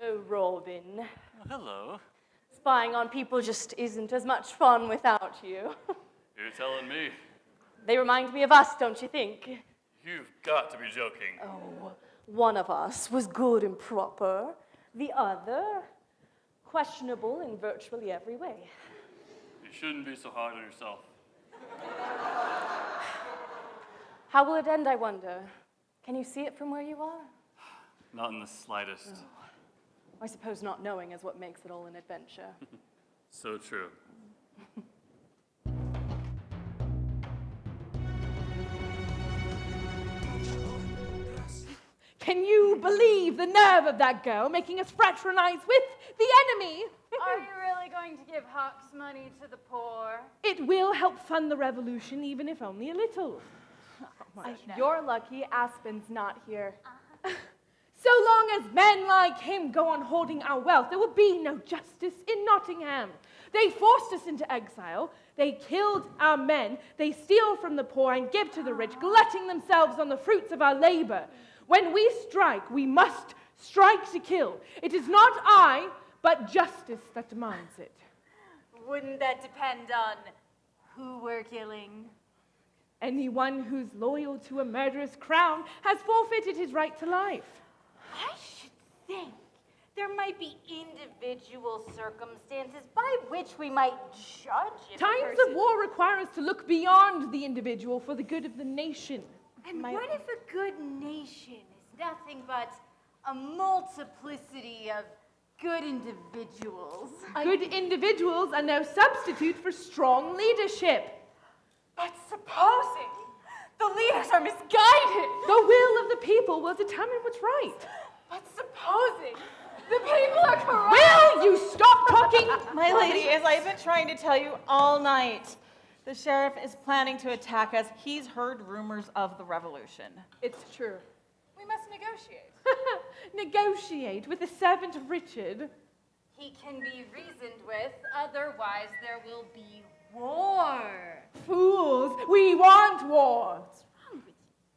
Oh, Robin. Oh, hello. Spying on people just isn't as much fun without you. You're telling me. They remind me of us, don't you think? You've got to be joking. Oh, one of us was good and proper, the other, questionable in virtually every way. You shouldn't be so hard on yourself. How will it end, I wonder? Can you see it from where you are? Not in the slightest. Oh. I suppose not knowing is what makes it all an adventure. So true. Can you believe the nerve of that girl making us fraternize with the enemy? Are you really going to give Hawks money to the poor? It will help fund the revolution, even if only a little. Uh, You're lucky Aspen's not here. So long as men like him go on hoarding our wealth, there will be no justice in Nottingham. They forced us into exile. They killed our men. They steal from the poor and give to the rich, glutting themselves on the fruits of our labor. When we strike, we must strike to kill. It is not I, but justice that demands it. Wouldn't that depend on who we're killing? Anyone who's loyal to a murderous crown has forfeited his right to life. I should think there might be individual circumstances by which we might judge Times of war require us to look beyond the individual for the good of the nation. And My- what if a good nation is nothing but a multiplicity of good individuals? Good individuals are no substitute for strong leadership. But supposing the leaders are misguided. The will of the people will determine what's right. But supposing the people are corrupt. Will you stop talking? My lady, as I've been trying to tell you all night, the sheriff is planning to attack us. He's heard rumors of the revolution. It's true. We must negotiate. Negotiate with the servant of Richard. He can be reasoned with, otherwise there will be war. Fools, we want war.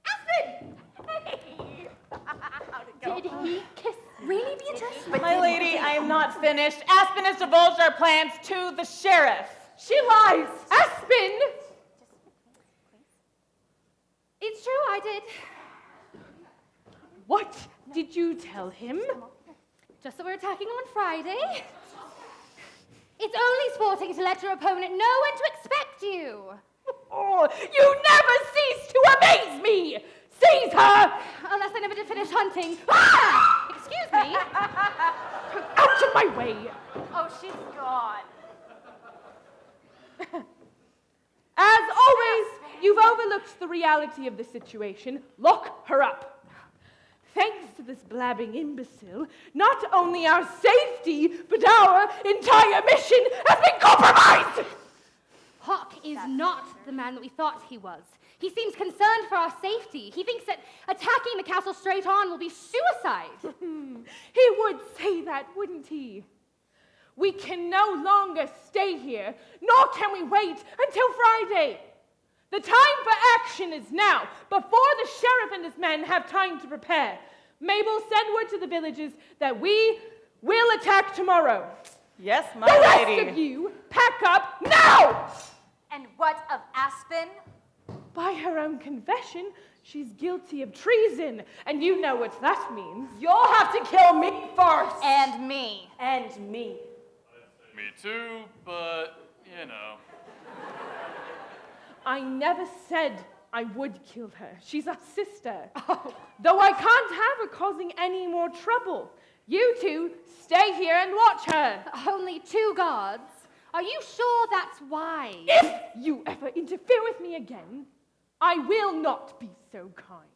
Aspen! Hey! How'd it go? Did he kiss? Really, be Beatrice? My lady, I am not finished. Aspen has divulged our plans to the sheriff. She lies. Aspen! It's true, I did. What did you tell him? Just that we're attacking on Friday. It's only sporting to let your opponent know when to expect you. Oh, you never cease to amaze me! Seize her! Unless I never did finish hunting. Ah! Excuse me. Out of my way! Oh, she's gone. As always, you've overlooked the reality of the situation. Lock her up. Thanks to this blabbing imbecile, not only our safety, but our entire mission has been compromised! Hawk is not the man that we thought he was. He seems concerned for our safety. He thinks that attacking the castle straight on will be suicide. he would say that, wouldn't he? We can no longer stay here, nor can we wait until Friday. The time for action is now, before the sheriff and his men have time to prepare. Mabel, send word to the villagers that we will attack tomorrow. Yes, my the rest lady. of you, pack up now! And what of Aspen? By her own confession, she's guilty of treason, and you know what that means. You'll have to kill me first. And me. And me. Me too, but you know. I never said I would kill her. She's our sister. Oh. Though I can't have her causing any more trouble. You two stay here and watch her. Only two guards. Are you sure that's wise? If you ever interfere with me again, I will not be so kind.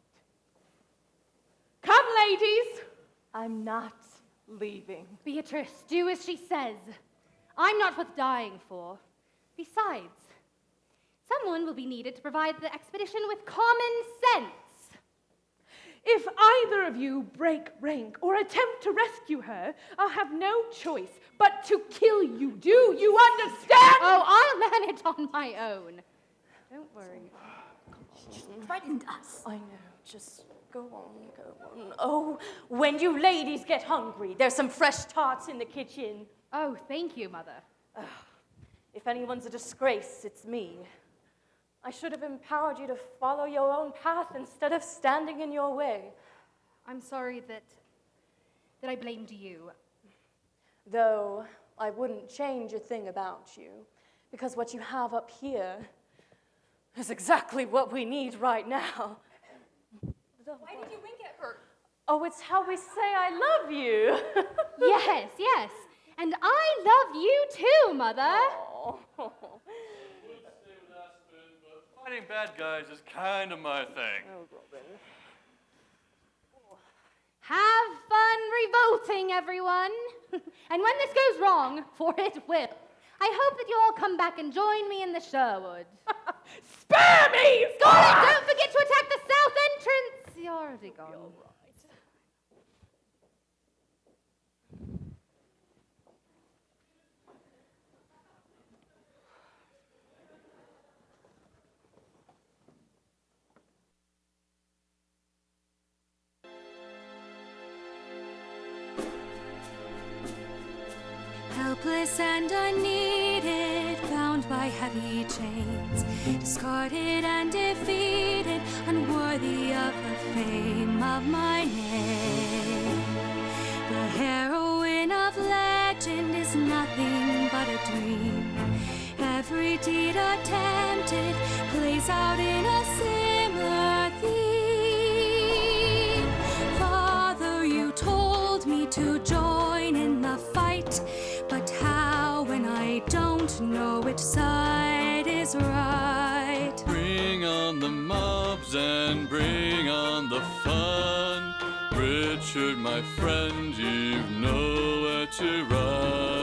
Come, ladies. I'm not leaving. Beatrice, do as she says. I'm not worth dying for. Besides, someone will be needed to provide the expedition with common sense. If either of you break rank or attempt to rescue her, I'll have no choice but to kill you. Do you understand? Oh, I'll manage on my own. Don't worry. She threatened us. I know. Just go on, go on. Oh, when you ladies get hungry, there's some fresh tarts in the kitchen. Oh, thank you, Mother. If anyone's a disgrace, it's me. I should have empowered you to follow your own path instead of standing in your way. I'm sorry that that I blamed you. Though I wouldn't change a thing about you, because what you have up here is exactly what we need right now. Why did you wink at her? Oh, it's how we say I love you. yes, yes. And I love you too, Mother. Fighting bad guys is kind of my thing. Oh, Have fun revolting, everyone. and when this goes wrong, for it will, I hope that you all come back and join me in the Sherwood. Spare me! Scarlet, don't forget to attack the south entrance. You're already gone. Helpless and unneeded, bound by heavy chains, discarded and defeated, unworthy of the fame of my name. The heroine of legend is nothing but a dream. Every deed attempted plays out in a similar theme. Father, you told me to join don't know which side is right? Bring on the mobs and bring on the fun. Richard, my friend, you've nowhere to run.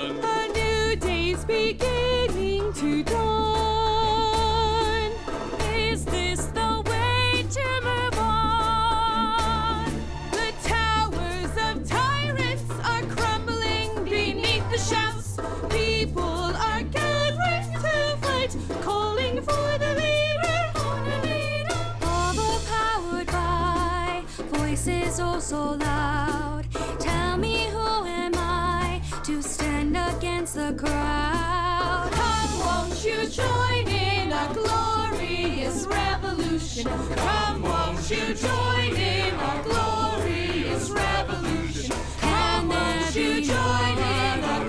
So loud. Tell me who am I to stand against the crowd? Come, won't you join in a glorious revolution? Come, won't you join in our glorious revolution? Come, won't you join in our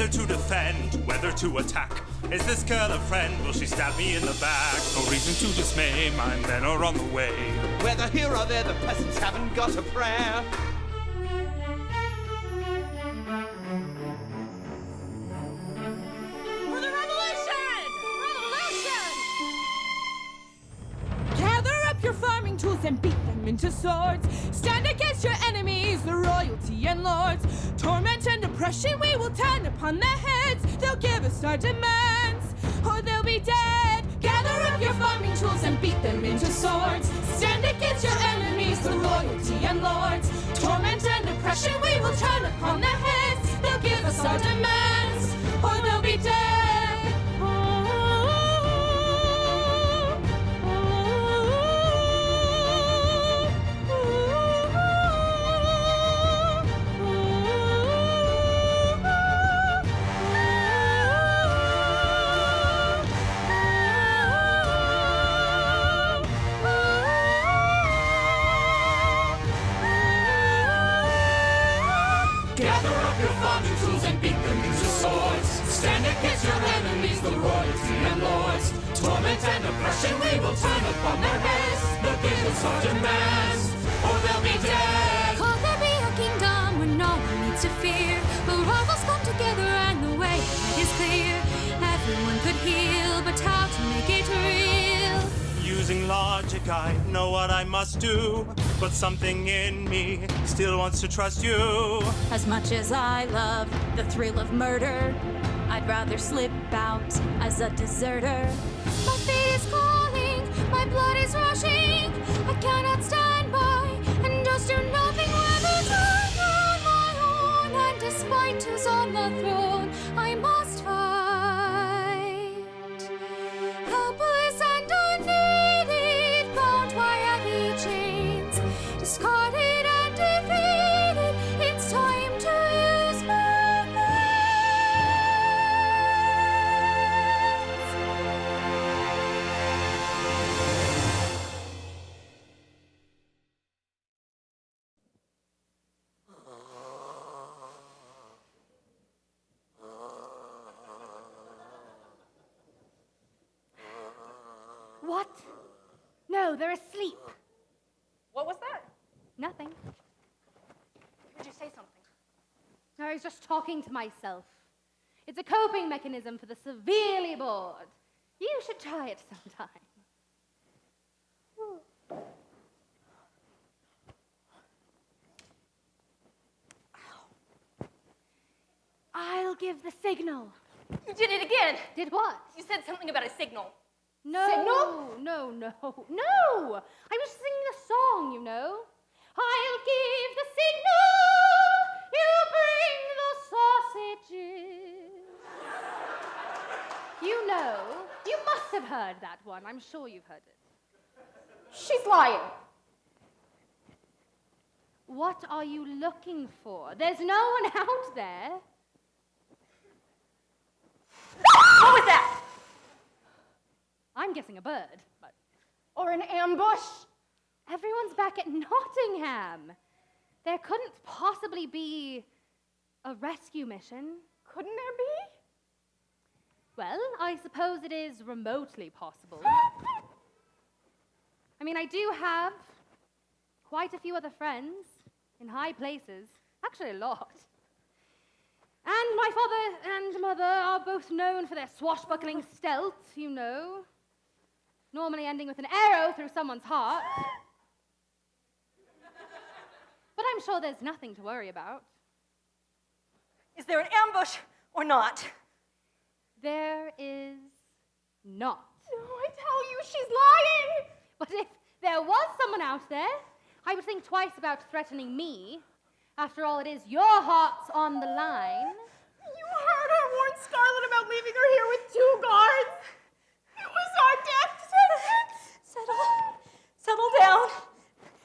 Whether to defend, whether to attack. Is this girl a friend? Will she stab me in the back? No reason to dismay, my men are on the way. Whether here or there, the peasants haven't got a prayer. And beat them into swords. Stand against your enemies, the royalty and lords. Torment and oppression we will turn upon their heads. They'll give us our demands, or they'll be dead. Gather up your farming tools and beat them into swords. Stand against your enemies, the royalty and lords. Torment and oppression we will turn upon their heads. They'll give us our demands, trust you. As much as I love the thrill of murder, I'd rather slip out as a deserter. Talking to myself. It's a coping mechanism for the severely bored. You should try it sometime. I'll give the signal. You did it again. Did what? You said something about a signal. No. Signal? No, no, no. I was singing a song, you know. I'll give the signal. You bring the sausages. you know. You must have heard that one. I'm sure you've heard it. She's lying. What are you looking for? There's no one out there. what was that? I'm guessing a bird, but. Or an ambush? Everyone's back at Nottingham. There couldn't possibly be a rescue mission. Couldn't there be? Well, I suppose it is remotely possible. I mean, I do have quite a few other friends in high places, actually, a lot. And my father and mother are both known for their swashbuckling stealth, you know. Normally ending with an arrow through someone's heart. But I'm sure there's nothing to worry about. Is there an ambush or not? There is not. No, I tell you, she's lying. But if there was someone out there, I would think twice about threatening me. After all, it is your heart's on the line. You heard her warn Scarlet about leaving her here with two guards. It was our death sentence. Settle, settle down.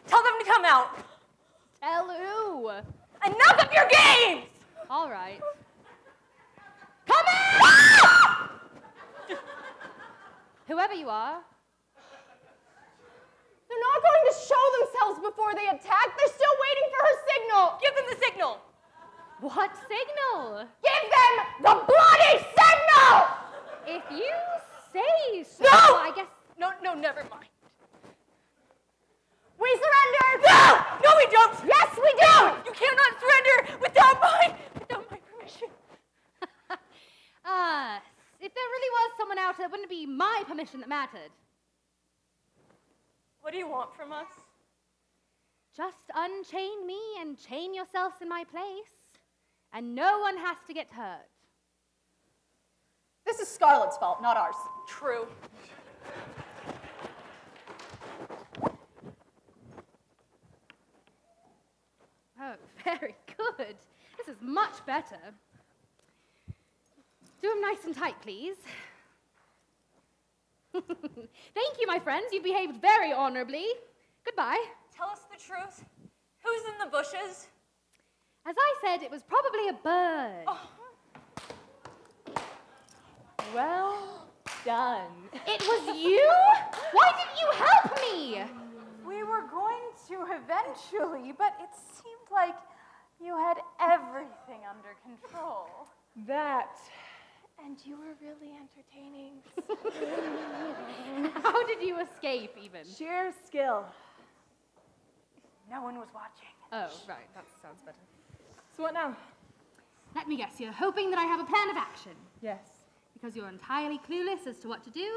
Tell them to come out. Who? Enough of your games. All right. Come in! Whoever you are, They're not going to show themselves before they attack. They're still waiting for her signal. Give them the signal. what signal? Give them the bloody signal! If you say so, No! I guess. No, no, never mind. We surrender! No! No, we don't! Yes, we do! You cannot surrender without my, without my permission. Ah, if there really was someone out there, it wouldn't be my permission that mattered. What do you want from us? Just unchain me and chain yourselves in my place, and no one has to get hurt. This is Scarlet's fault, not ours. True. Oh, very good. This is much better. Do them nice and tight, please. Thank you, my friends. You've behaved very honorably. Goodbye. Tell us the truth. Who's in the bushes? As I said, it was probably a bird. Oh. Well done. It was you? Why didn't you help me? We were going to eventually, but it seemed like you had everything under control. That. And you were really entertaining. How did you escape, even? Sheer skill. No one was watching. Oh, right. That sounds better. So what now? Let me guess, you're hoping that I have a plan of action. Yes. Because you're entirely clueless as to what to do.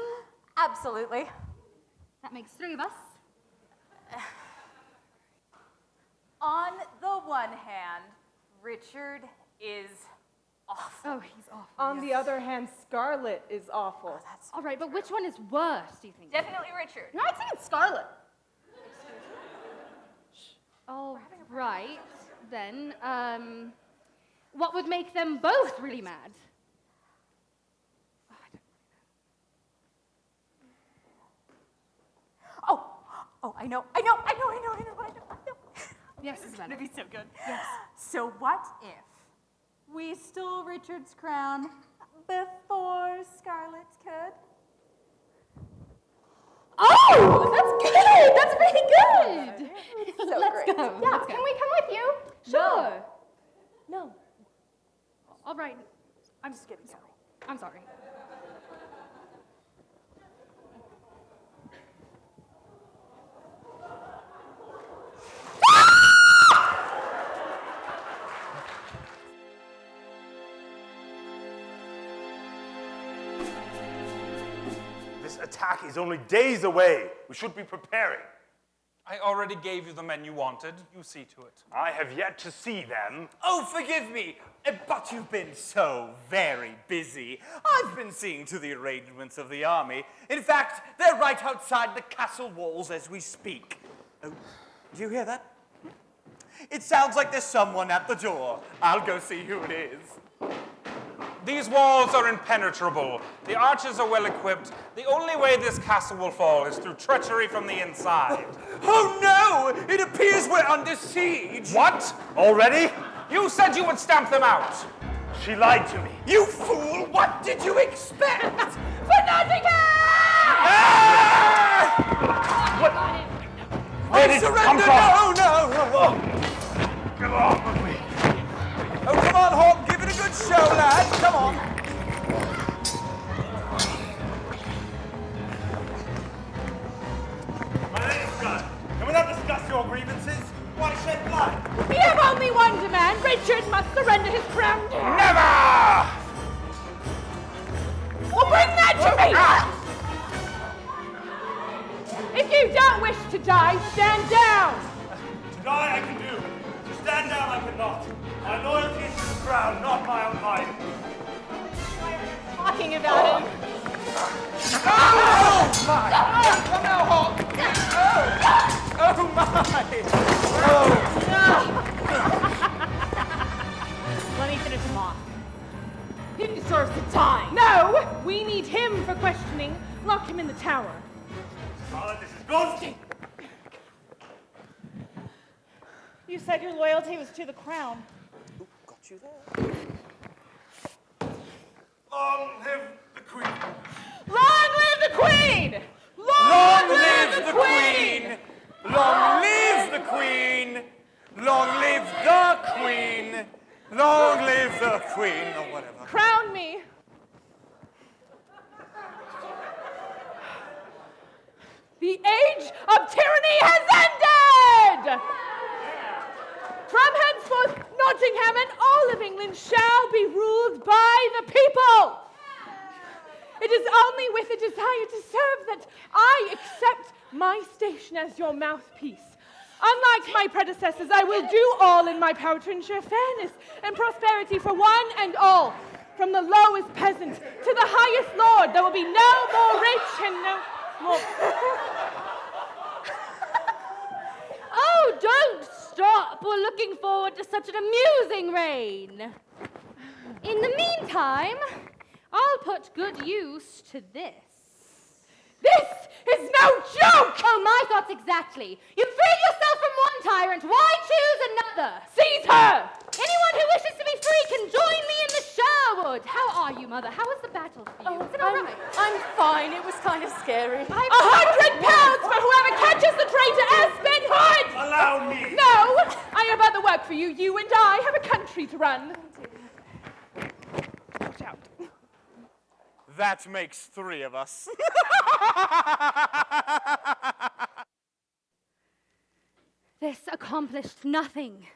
Absolutely. That makes three of us. On the one hand, Richard is awful. Oh, he's awful. On the other hand, Scarlet is awful. Oh, that's All right, but which one is worse, do you think? Definitely Richard. No, I think it's Scarlet. All right, then. Um, what would make them both really mad? Oh, oh, I know, I know, I know, I know, I know, I know. Yes, it's Savannah. gonna be so good. Yes. So what if we stole Richard's crown before Scarlet could? Oh, that's good. That's pretty good. So Let's great. go. Yeah, Let's can go. we come with you? Sure. No. All right. I'm just kidding. Sorry. I'm sorry. Attack is only days away. We should be preparing. I already gave you the men you wanted. You see to it. I have yet to see them. Oh, forgive me, uh, but you've been so very busy. I've been seeing to the arrangements of the army. In fact, they're right outside the castle walls as we speak. Oh, do you hear that? It sounds like there's someone at the door. I'll go see who it is. These walls are impenetrable. The archers are well equipped. The only way this castle will fall is through treachery from the inside. Oh no! It appears we're under siege! What? Already? You said you would stamp them out. She lied to me. You fool! What did you expect? For Nottingham! Where I did surrender! come from? No, no! Get off of me. Oh, come on, Hawk, give it a good show, lad. Come on. My name's Gunn. Can we not discuss your grievances? Why shed blood? We have only one demand. Richard must surrender his crown. Never! Well, bring that to me! Ah! If you don't wish to die, stand down. To die I can do. To stand down I cannot. My loyalty is to the crown, not my own life. Why are you Talking about it. Oh, my! Oh, no, Hawk! Oh, Oh, my! Oh! Let me finish him off. He deserves to die. No, we need him for questioning. Lock him in the tower. Charlotte, this is good. You said your loyalty was to the crown. Got you there. Long live the queen. Long live the queen! Long live the queen! Long live the queen! Long live the queen! Long live the queen, or whatever. Crown me. The age of tyranny has ended! From henceforth, Nottingham and all of England shall be ruled by the people. It is only with a desire to serve that I accept my station as your mouthpiece. Unlike my predecessors, I will do all in my power to ensure fairness and prosperity for one and all. From the lowest peasant to the highest lord, there will be no more rich and no more. Oh, don't We're looking forward to such an amusing reign. In the meantime, I'll put good use to this. This is no joke! Oh, my thoughts exactly. You've freed yourself from one tyrant. Why choose another? Seize her! Anyone who wishes to be free can join me in the Sherwood. How are you, Mother? How was the battle for you? Is it all oh, I'm, right? I'm fine. It was kind of scary. A hundred pounds for whoever catches the traitor Aspen Hood! Allow me. No! I have other work for you. You and I have a country to run. Watch out. That makes three of us. This accomplished nothing.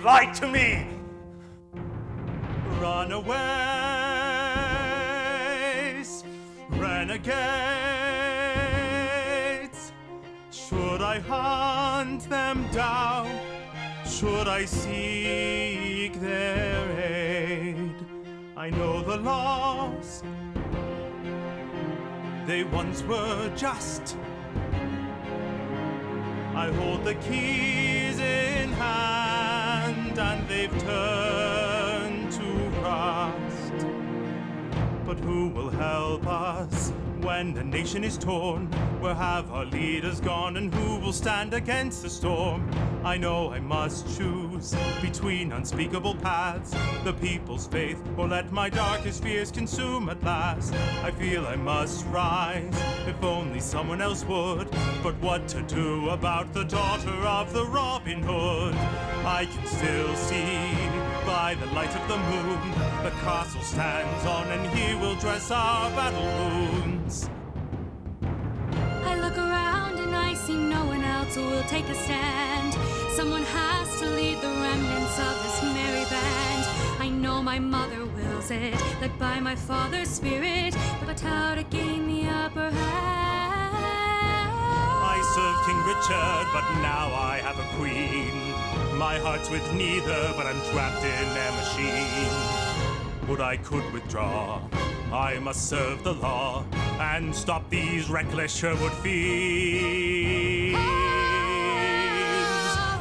She lied to me. Runaways, renegades, Should I hunt them down? Should I seek their aid? I know the lost. They once were just. I hold the keys in hand and they've turned to rust. But who will help us when the nation is torn? Where have our leaders gone and who will stand against the storm? I know I must choose between unspeakable paths, the people's faith, or let my darkest fears consume at last. I feel I must rise, if only someone else would. But what to do about the daughter of the Robin Hood? I can still see by the light of the moon the castle stands on, and he will dress our battle wounds. I look around and I see no one else who will take a stand. Someone has to lead the remnants of this merry band. I know my mother wills it, led by my father's spirit, but how to gain the upper hand? I served King Richard, but now I have a queen. My heart's with neither, but I'm trapped in their machine. Would I could withdraw, I must serve the law and stop these reckless Sherwood fiends. Ah!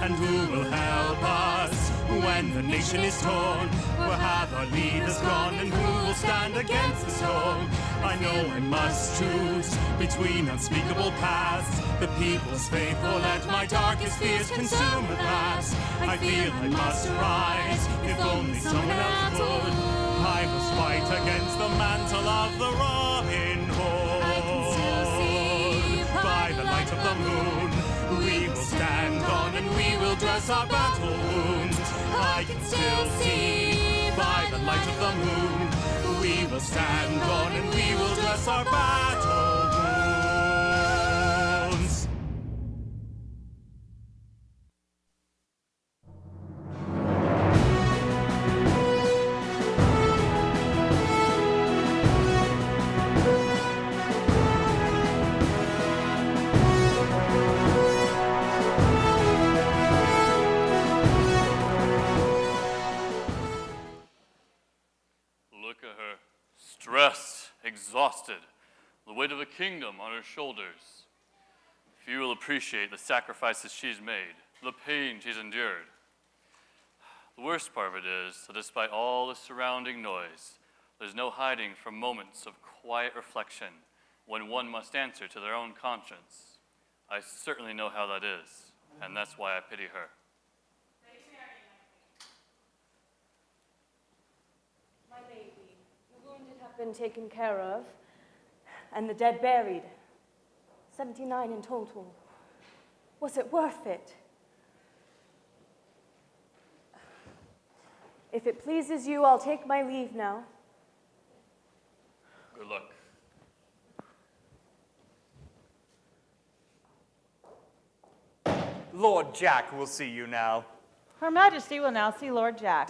And who will help us when the nation is torn? Where have our leaders gone, and who will stand against the storm? I know I must choose between unspeakable paths, the people's faith, or let my darkest fears consume at last. I feel I must rise, if only someone else would. I fight against the mantle of the Robin Hood. By the light of the moon, we will stand on and we will dress our battle wounds. I can still see by the light of the moon, we will stand on and we will dress our battle stressed, exhausted, the weight of a kingdom on her shoulders. Few will appreciate the sacrifices she's made, the pain she's endured. The worst part of it is that despite all the surrounding noise, there's no hiding from moments of quiet reflection when one must answer to their own conscience. I certainly know how that is, and that's why I pity her. My lady, the wounded have been taken care of, and the dead buried. 79 in total. Was it worth it? If it pleases you, I'll take my leave now. Good luck. Lord Jack will see you now. Her Majesty will now see Lord Jack.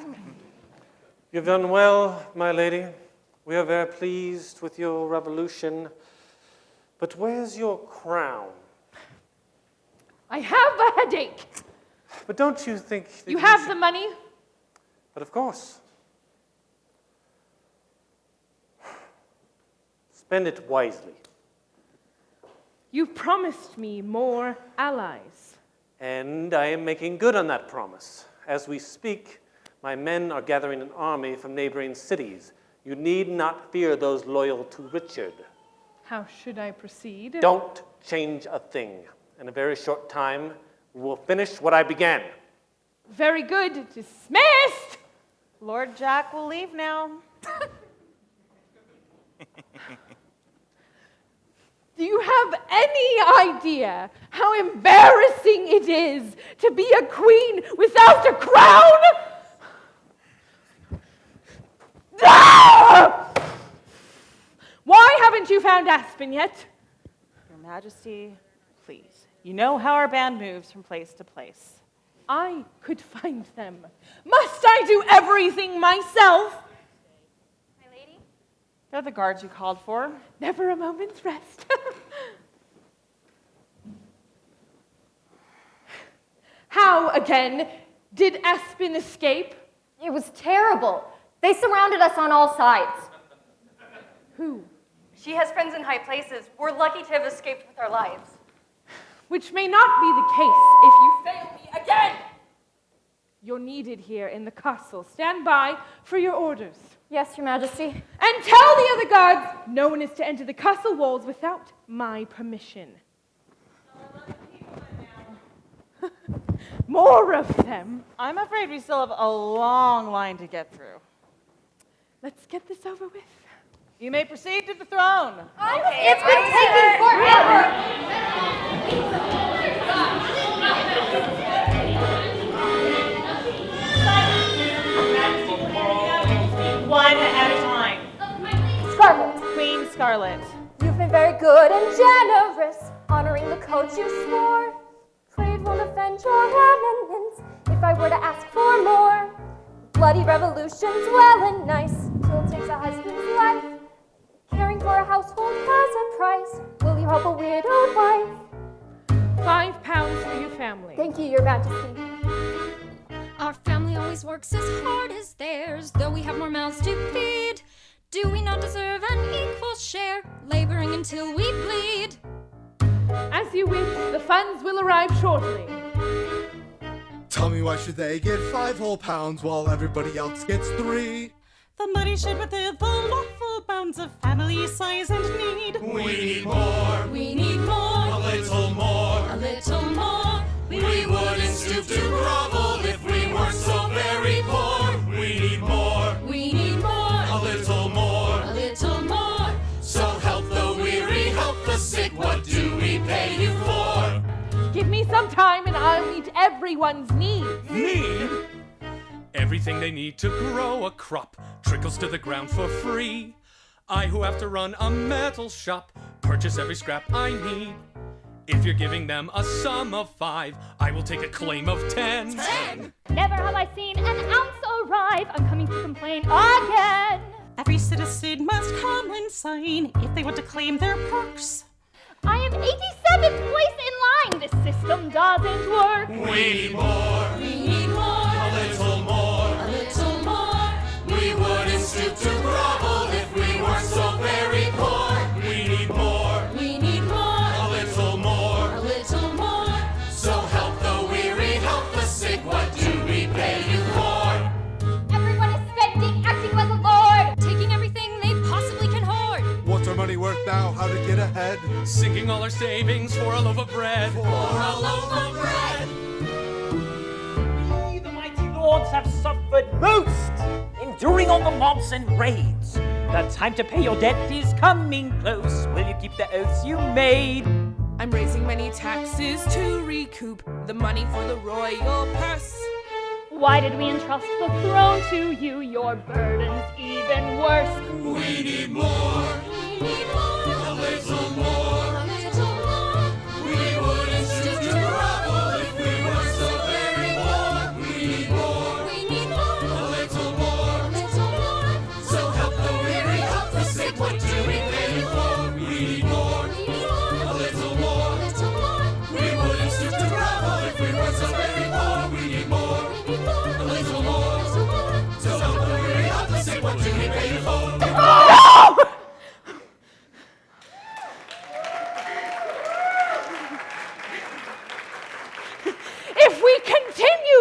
You've done well, my lady. We are very pleased with your revolution. But where's your crown? I have a headache. But don't you think that You have the money? But of course. Spend it wisely. You've promised me more allies. And I am making good on that promise. As we speak, my men are gathering an army from neighboring cities. You need not fear those loyal to Richard. How should I proceed? Don't change a thing. In a very short time, we will finish what I began. Very good. Dismissed! Lord Jack will leave now. Do you have any idea how embarrassing it is to be a queen without a crown? Why haven't you found Aspen yet? Your Majesty, please. You know how our band moves from place to place. I could find them. Must I do everything myself? My lady? They're the guards you called for. Never a moment's rest. How, again, did Aspen escape? It was terrible. They surrounded us on all sides. Who? She has friends in high places. We're lucky to have escaped with our lives. Which may not be the case if you fail me again. You're needed here in the castle. Stand by for your orders. Yes, Your Majesty. And tell the other guards no one is to enter the castle walls without my permission. More of them. I'm afraid we still have a long line to get through. Let's get this over with. You may proceed to the throne. It's been taking forever. One at a time. Scarlet, Queen Scarlet. you've been very good and generous, honoring the code you swore. Prayed won't offend your eminence if I were to ask for more. Bloody revolutions, well and nice, still takes a husband's life. Caring for a household has a price. Will you help a widowed wife? Five pounds for your family. Thank you, Your Majesty. Our family always works as hard as theirs, though we have more mouths to feed. Do we not deserve an equal share, laboring until we bleed? As you wish, the funds will arrive shortly. Tell me why should they get five whole pounds while everybody else gets three? The money should be within the lawful bounds of family size and need. We need more. We need more. A little more. A little more. We wouldn't stoop to grovel if we Give me some time and I'll meet everyone's needs. Need? Everything they need to grow a crop trickles to the ground for free. I, who have to run a metal shop, purchase every scrap I need. If you're giving them a sum of five, I will take a claim of ten. Ten! Never have I seen an ounce arrive. I'm coming to complain again. Every citizen must come and sign if they want to claim their perks. I am 87th place in line. This system doesn't work. We need more. We need more. A little more. A little more. We wouldn't stoop to now? How to get ahead? Sinking all our savings for a loaf of bread. For a loaf of bread. We, the mighty lords, have suffered most, enduring all the mobs and raids. The time to pay your debt is coming close. Will you keep the oaths you made? I'm raising many taxes to recoup the money for the royal purse. Why did we entrust the throne to you? Your burden's even worse. We need more. We need more.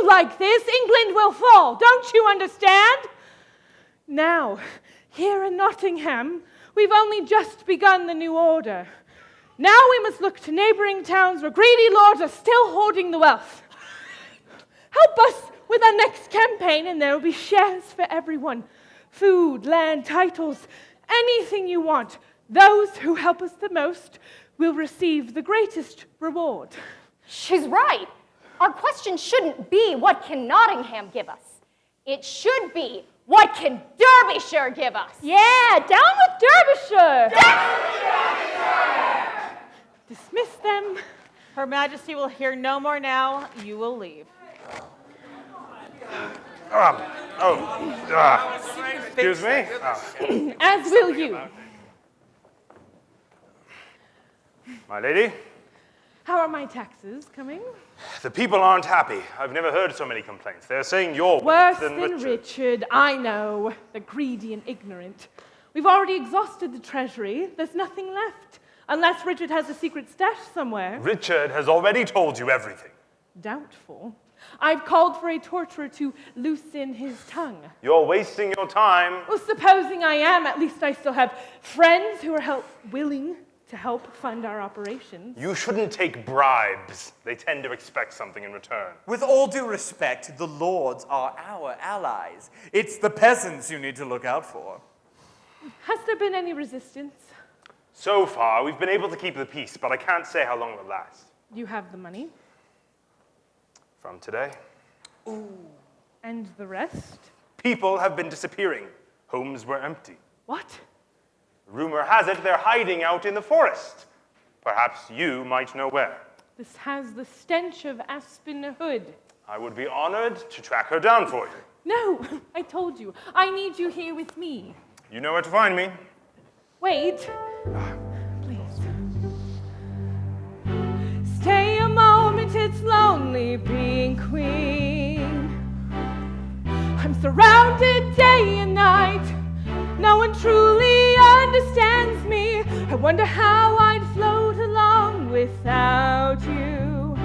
Like this, England will fall. Don't you understand? Now, here in Nottingham, we've only just begun the new order. Now we must look to neighboring towns where greedy lords are still hoarding the wealth. Help us with our next campaign, and there will be shares for everyone food, land, titles, anything you want. Those who help us the most will receive the greatest reward. She's right. Our question shouldn't be what can Nottingham give us? It should be what can Derbyshire give us? Yeah, down with Derbyshire. Down with Derbyshire! Dismiss them. Her Majesty will hear no more now. You will leave. Um, oh, ah, excuse me. As will you. my lady, How are my taxes coming? The people aren't happy. I've never heard so many complaints. They're saying you're Worse than than Richard. Richard, I know. The greedy and ignorant. We've already exhausted the treasury. There's nothing left. Unless Richard has a secret stash somewhere. Richard has already told you everything. Doubtful. I've called for a torturer to loosen his tongue. You're wasting your time. Well, supposing I am, at least I still have friends who are help willing to help fund our operations. You shouldn't take bribes. They tend to expect something in return. With all due respect, the lords are our allies. It's the peasants you need to look out for. Has there been any resistance? So far, we've been able to keep the peace, but I can't say how long it'll last. You have the money. From today, Ooh. And the rest? people have been disappearing. Homes were empty. What? Rumor has it they're hiding out in the forest. Perhaps you might know where. This has the stench of Aspen Hood. I would be honored to track her down for you. No, I told you. I need you here with me. You know where to find me. Wait. Please. Stay a moment, it's lonely being queen. I'm surrounded day and night. No one truly understands me. I wonder how I'd float along without you.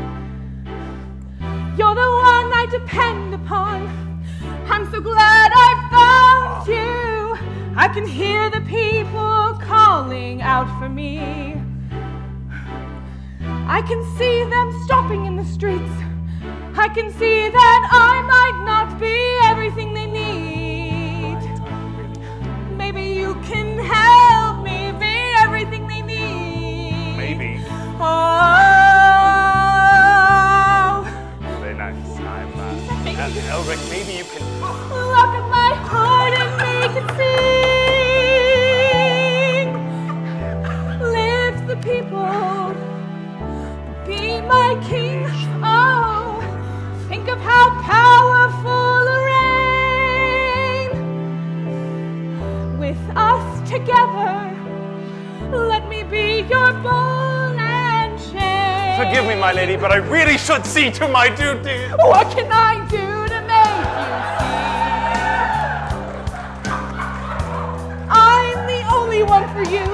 You're the one I depend upon. I'm so glad I found you. I can hear the people calling out for me. I can see them stopping in the streets. I can see that I might not be everything they need. You can help me be everything they need. Maybe. Oh, Very nice. I'm uh, Elric. Maybe you can. look at my my lady, but I really should see to my duty. What can I do to make you see? I'm the only one for you,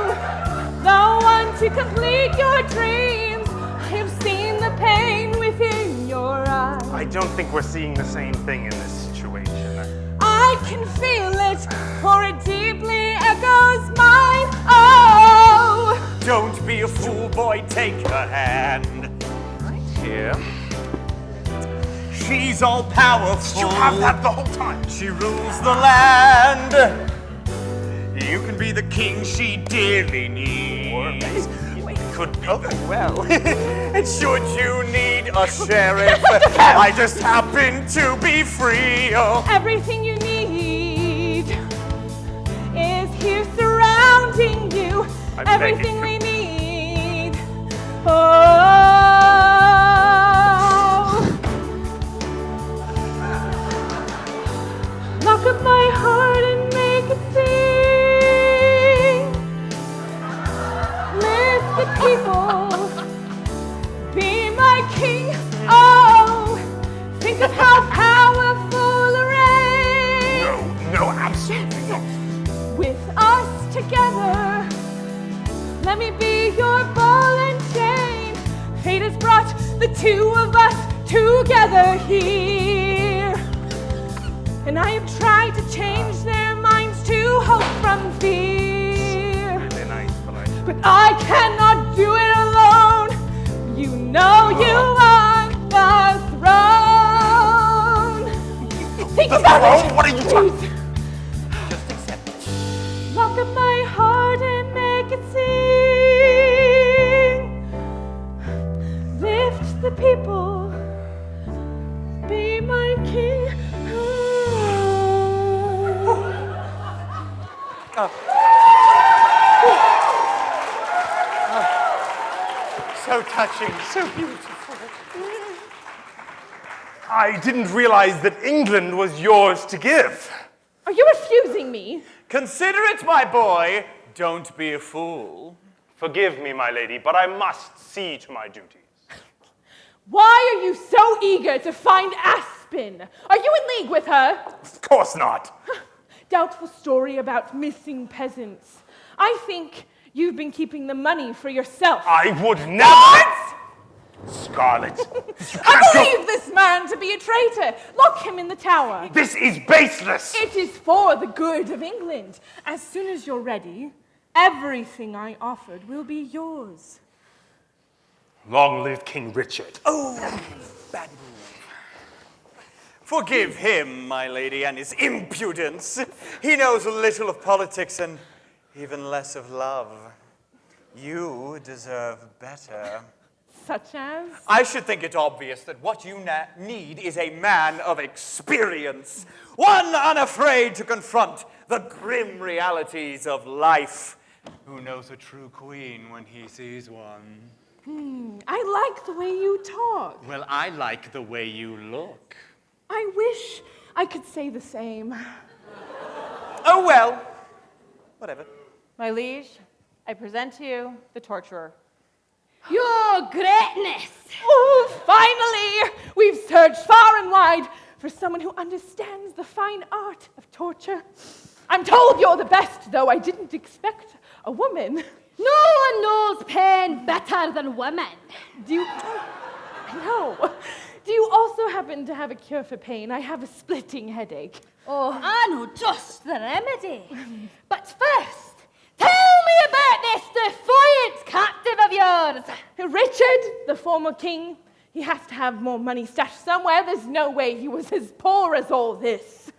the one to complete your dreams. I have seen the pain within your eyes. I don't think we're seeing the same thing in this situation. I can feel it, for it deeply echoes mine. Oh, Don't be a fool, boy, take her hand. Right here. She's all powerful. You have that the whole time. She rules the land. You can be the king she dearly needs. Could be oh, well. and should you need a sheriff, I just happen to be free. Oh. everything you need is here surrounding you. I'm everything we need. Oh. Together, let me be your ball and chain. Fate has brought the two of us together here. And I have tried to change their minds to hope from fear. But I. Cannot do it alone. You know you uh-huh. are the throne. Think about it. What are you talking- touching, so beautiful. I didn't realize that England was yours to give. Are you refusing me? Consider it, my boy. Don't be a fool. Forgive me, my lady, but I must see to my duties. Why are you so eager to find Aspen? Are you in league with her? Of course not. Doubtful story about missing peasants. I think you've been keeping the money for yourself. I would never. Scarlet. I believe this man to be a traitor. Lock him in the tower. This is baseless. It is for the good of England. As soon as you're ready, everything I offered will be yours. Long live King Richard. Oh, bad move. Forgive him, my lady, and his impudence. He knows a little of politics and even less of love. You deserve better. Such as? I should think it obvious that what you na- need is a man of experience, one unafraid to confront the grim realities of life, who knows a true queen when he sees one. Hmm, I like the way you talk. Well, I like the way you look. I wish I could say the same. Oh, well. Whatever. My liege, I present to you the torturer. Your greatness! Oh, finally! We've searched far and wide for someone who understands the fine art of torture. I'm told you're the best, though I didn't expect a woman. No one knows pain better than women. Do you. I know. Do you also happen to have a cure for pain? I have a splitting headache. Oh, I know just the remedy. Um, but first, me about this defiant captive of yours. Richard, the former king, he has to have more money stashed somewhere. There's no way he was as poor as all this.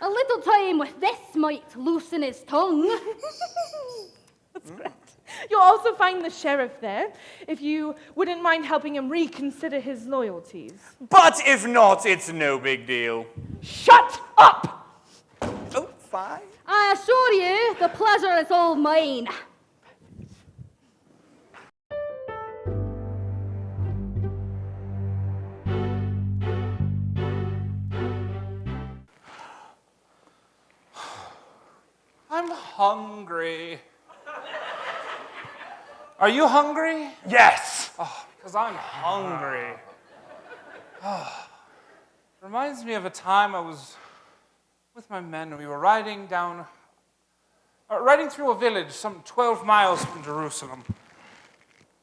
A little time with this might loosen his tongue. That's great. You'll also find the sheriff there, if you wouldn't mind helping him reconsider his loyalties. But if not, it's no big deal. Shut up! Oh, fine. I assure you, the pleasure is all mine. I'm hungry. Are you hungry? Yes. Oh, because I'm hungry. Oh. Reminds me of a time I was with my men we were riding down, uh, riding through a village some 12 miles from Jerusalem.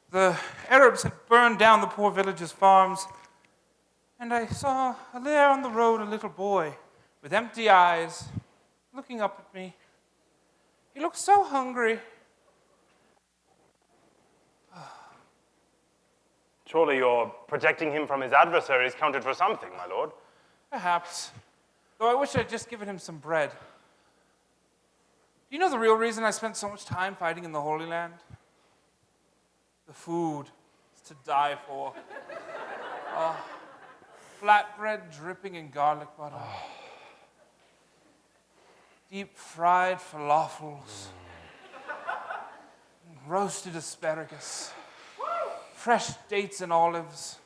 The Arabs had burned down the poor village's farms, and I saw there on the road a little boy with empty eyes looking up at me. He looked so hungry. Surely your protecting him from his adversaries counted for something, my lord. Perhaps. Though I wish I'd just given him some bread. Do you know the real reason I spent so much time fighting in the Holy Land? The food is to die for. Oh, flatbread dripping in garlic butter. Deep fried falafels. Mm. Roasted asparagus. Fresh dates and olives.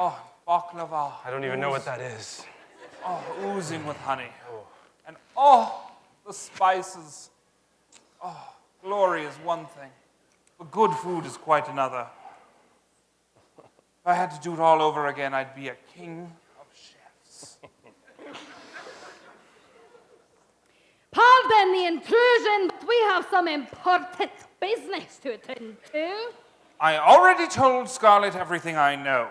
Oh, baklava. I don't even know what that is. Oh, oozing with honey. And oh, the spices. Oh, glory is one thing, but good food is quite another. If I had to do it all over again, I'd be a king of chefs. Pardon the intrusion, but we have some important business to attend to. I already told Scarlet everything I know.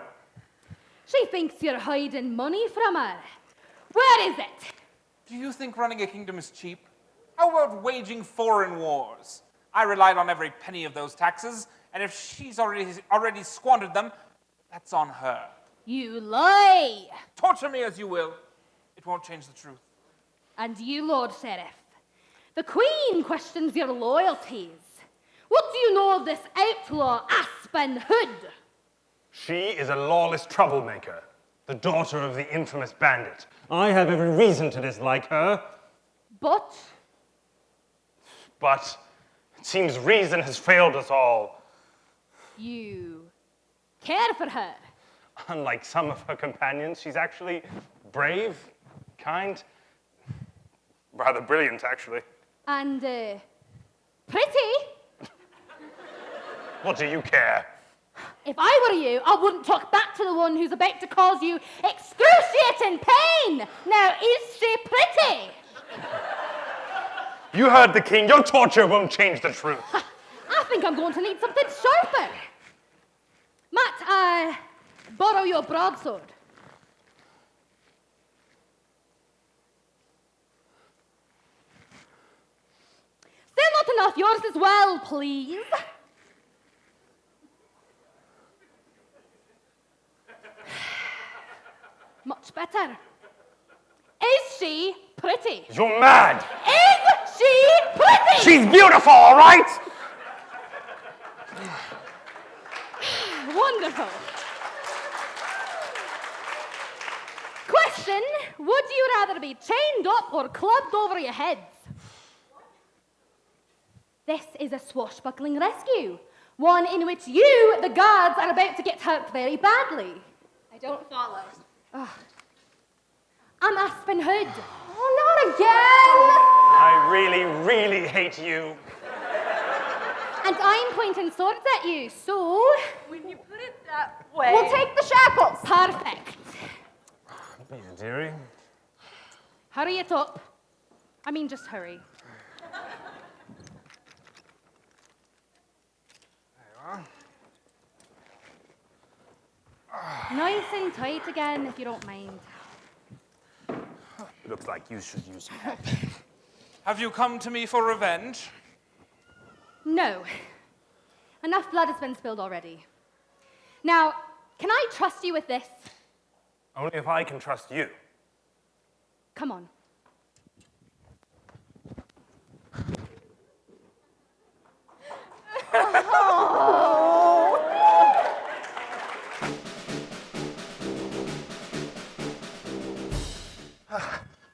She thinks you're hiding money from her. Where is it? Do you think running a kingdom is cheap? How about waging foreign wars? I relied on every penny of those taxes, and if she's already, already squandered them, that's on her. You lie. Torture me as you will, it won't change the truth. And you, Lord Sheriff. The Queen questions your loyalties. What do you know of this outlaw, Aspen Hood? She is a lawless troublemaker, the daughter of the infamous bandit. I have every reason to dislike her, But but it seems reason has failed us all. you care for her. Unlike some of her companions, she's actually brave, kind, rather brilliant, actually. And uh, pretty. What do you care? If I were you, I wouldn't talk back to the one who's about to cause you excruciating pain. Now, is she pretty? You heard the king. Your torture won't change the truth. I think I'm going to need something sharper. Matt, I borrow your broadsword. Still not enough. Yours as well, please. Much better. Is she pretty? You're mad. Is she pretty? She's beautiful, all right? Wonderful. Question Would you rather be chained up or clubbed over your heads? This is a swashbuckling rescue, one in which you, the guards, are about to get hurt very badly. I don't follow. Ugh. I'm Aspen Hood. Oh, not again! I really, really hate you. And I'm pointing swords at you, so. When you put it that way. We'll take the shackles. Perfect. Yeah, dearie. Hurry it up. I mean, just hurry. Nice and tight again, if you don't mind. Looks like you should use help. Have you come to me for revenge? No. Enough blood has been spilled already. Now, can I trust you with this? Only if I can trust you. Come on.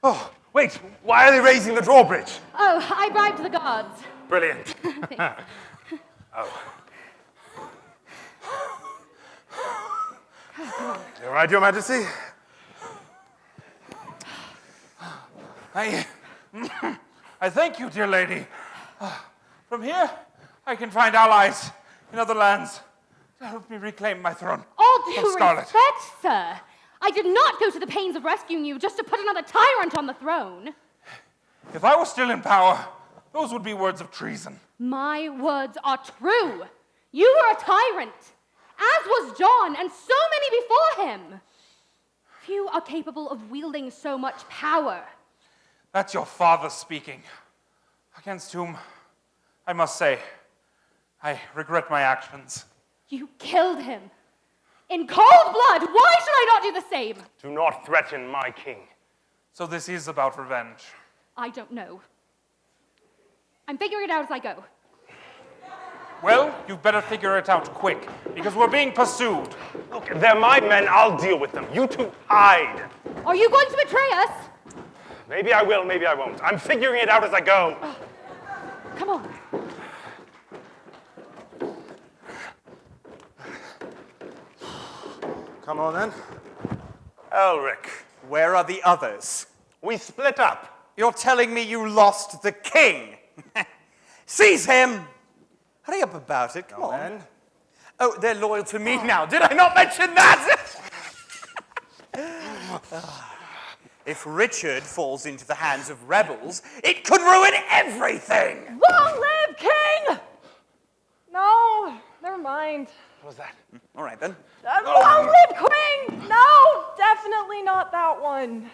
Oh, wait, why are they raising the drawbridge? Oh, I bribed the guards. Brilliant. oh. You all right, Your Majesty? I, I thank you, dear lady. From here, I can find allies in other lands to help me reclaim my throne. All due Scarlet. respect, sir. I did not go to the pains of rescuing you just to put another tyrant on the throne. If I were still in power, those would be words of treason. My words are true. You were a tyrant, as was John and so many before him. Few are capable of wielding so much power. That's your father speaking, against whom, I must say, I regret my actions. You killed him. In cold blood, why should I not do the same? Do not threaten my king. So this is about revenge. I don't know. I'm figuring it out as I go. Well, you better figure it out quick, because we're being pursued. Look, they're my men. I'll deal with them. You two hide. Are you going to betray us? Maybe I will, maybe I won't. I'm figuring it out as I go. Come on. Come on then. Elric. Where are the others? We split up. You're telling me you lost the king? Seize him! Hurry up about it, come Go on. then. Oh, they're loyal to me now. Did I not mention that? if Richard falls into the hands of rebels, it could ruin everything! Long live King! No, never mind. What was that? All right then. Uh, Long live Queen! No, definitely not that one.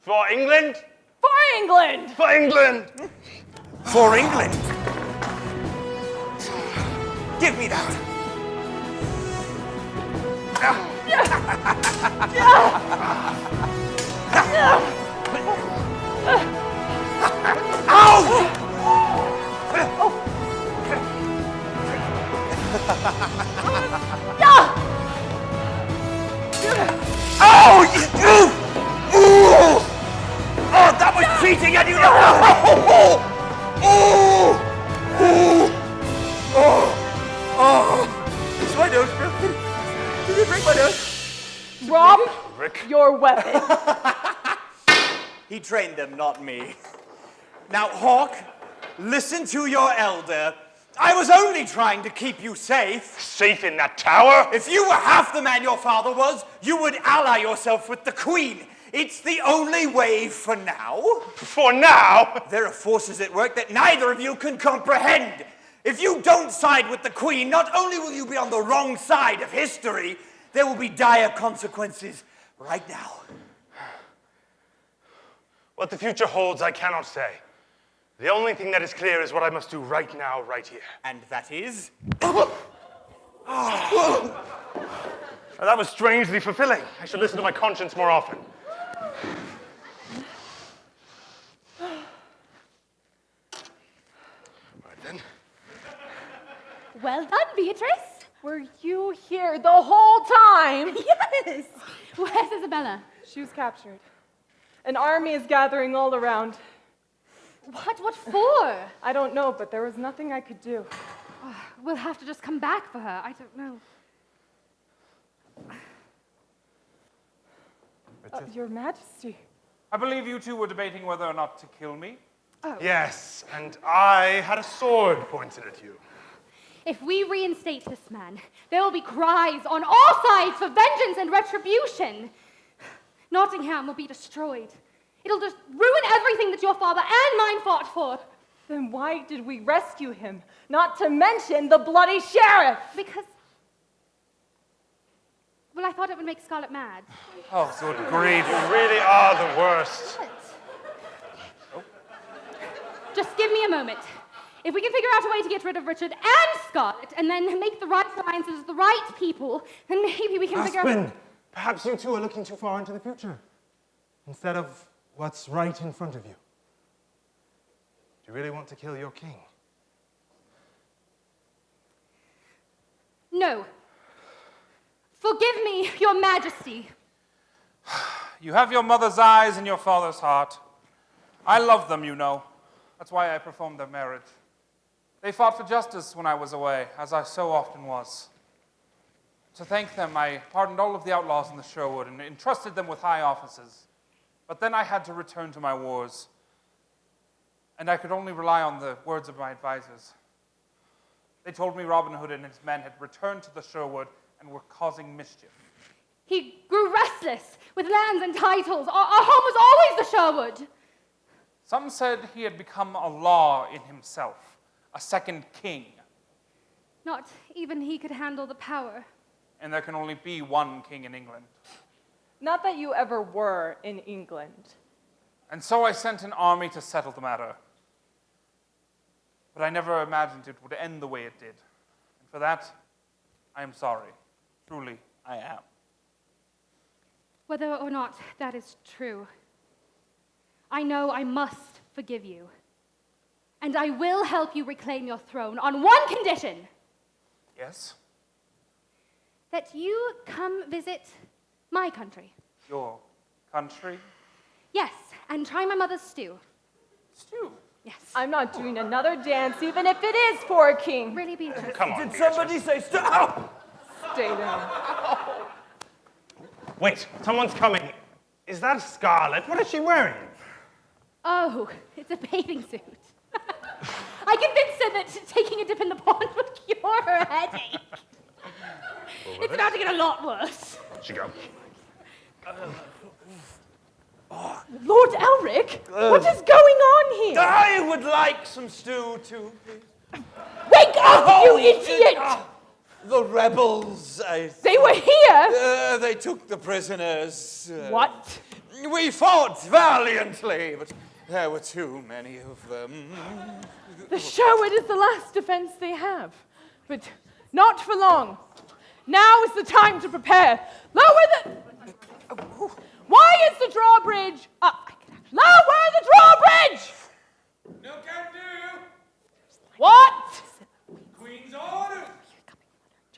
For England? For England! For England! For England! Give me that! Oh, you, you, ooh. oh, that was cheating, and you know. Oh, oh, oh, oh, oh. Is my nose broken? Did it break my nose? Rob, Rick. your weapon. He trained them, not me. Now, Hawk, listen to your elder. I was only trying to keep you safe. Safe in that tower? If you were half the man your father was, you would ally yourself with the Queen. It's the only way for now. For now? There are forces at work that neither of you can comprehend. If you don't side with the Queen, not only will you be on the wrong side of history, there will be dire consequences right now. What the future holds, I cannot say. The only thing that is clear is what I must do right now, right here. And that is? Now, that was strangely fulfilling. I should listen to my conscience more often. Right then. Well done, Beatrice. Were you here the whole time? Yes. Where's Isabella? She was captured. An army is gathering all around. What? What for? I don't know, but there was nothing I could do. We'll have to just come back for her. I don't know. Uh, Your Majesty. I believe you two were debating whether or not to kill me. Yes, and I had a sword pointed at you. If we reinstate this man, there will be cries on all sides for vengeance and retribution. Nottingham will be destroyed. It'll just ruin everything that your father and mine fought for. Then why did we rescue him? Not to mention the bloody sheriff. Because. Well, I thought it would make Scarlet mad. Oh, good grief. You really are the worst. Just give me a moment. If we can figure out a way to get rid of Richard and Scarlet, and then make the right alliances with the right people, then maybe we can figure out. Aspen, perhaps you two are looking too far into the future instead of what's right in front of you. Do you really want to kill your king? No. Forgive me, Your Majesty. You have your mother's eyes and your father's heart. I love them, you know. That's why I performed their marriage. They fought for justice when I was away, as I so often was. To thank them, I pardoned all of the outlaws in the Sherwood and entrusted them with high offices. But then I had to return to my wars, and I could only rely on the words of my advisors. They told me Robin Hood and his men had returned to the Sherwood and were causing mischief. He grew restless with lands and titles. Our, our home was always the Sherwood. Some said he had become a law in himself, a second king, Not even he could handle the power. and there can only be one king in England. Not that you ever were in England. And so I sent an army to settle the matter. But I never imagined it would end the way it did. And for that, I am sorry. Truly, I am. Whether or not that is true, I know I must forgive you. And I will help you reclaim your throne on one condition Yes? that you come visit my country. Your country? Yes, and try my mother's stew. Stew? Yes. I'm not doing another dance, even if it is for a king. Really, Beatrice? Come on. Did somebody say stop? Stay down. Wait, someone's coming. Is that Scarlet? What is she wearing? Oh, it's a bathing suit. I convinced her that taking a dip in the pond would cure her headache. it's about to get a lot worse. She go. Lord Elric, what is going on here? I would like some stew too, please. Wake up, Oh, you idiot! ah, The rebels, I They were here. Uh, they took the prisoners. Uh, What? We fought valiantly, but there were too many of them. The Sherwood is the last defense they have, but not for long. Now is the time to prepare. Lower the. Why is the drawbridge up? Lower the drawbridge! No can do. What? Queen's orders.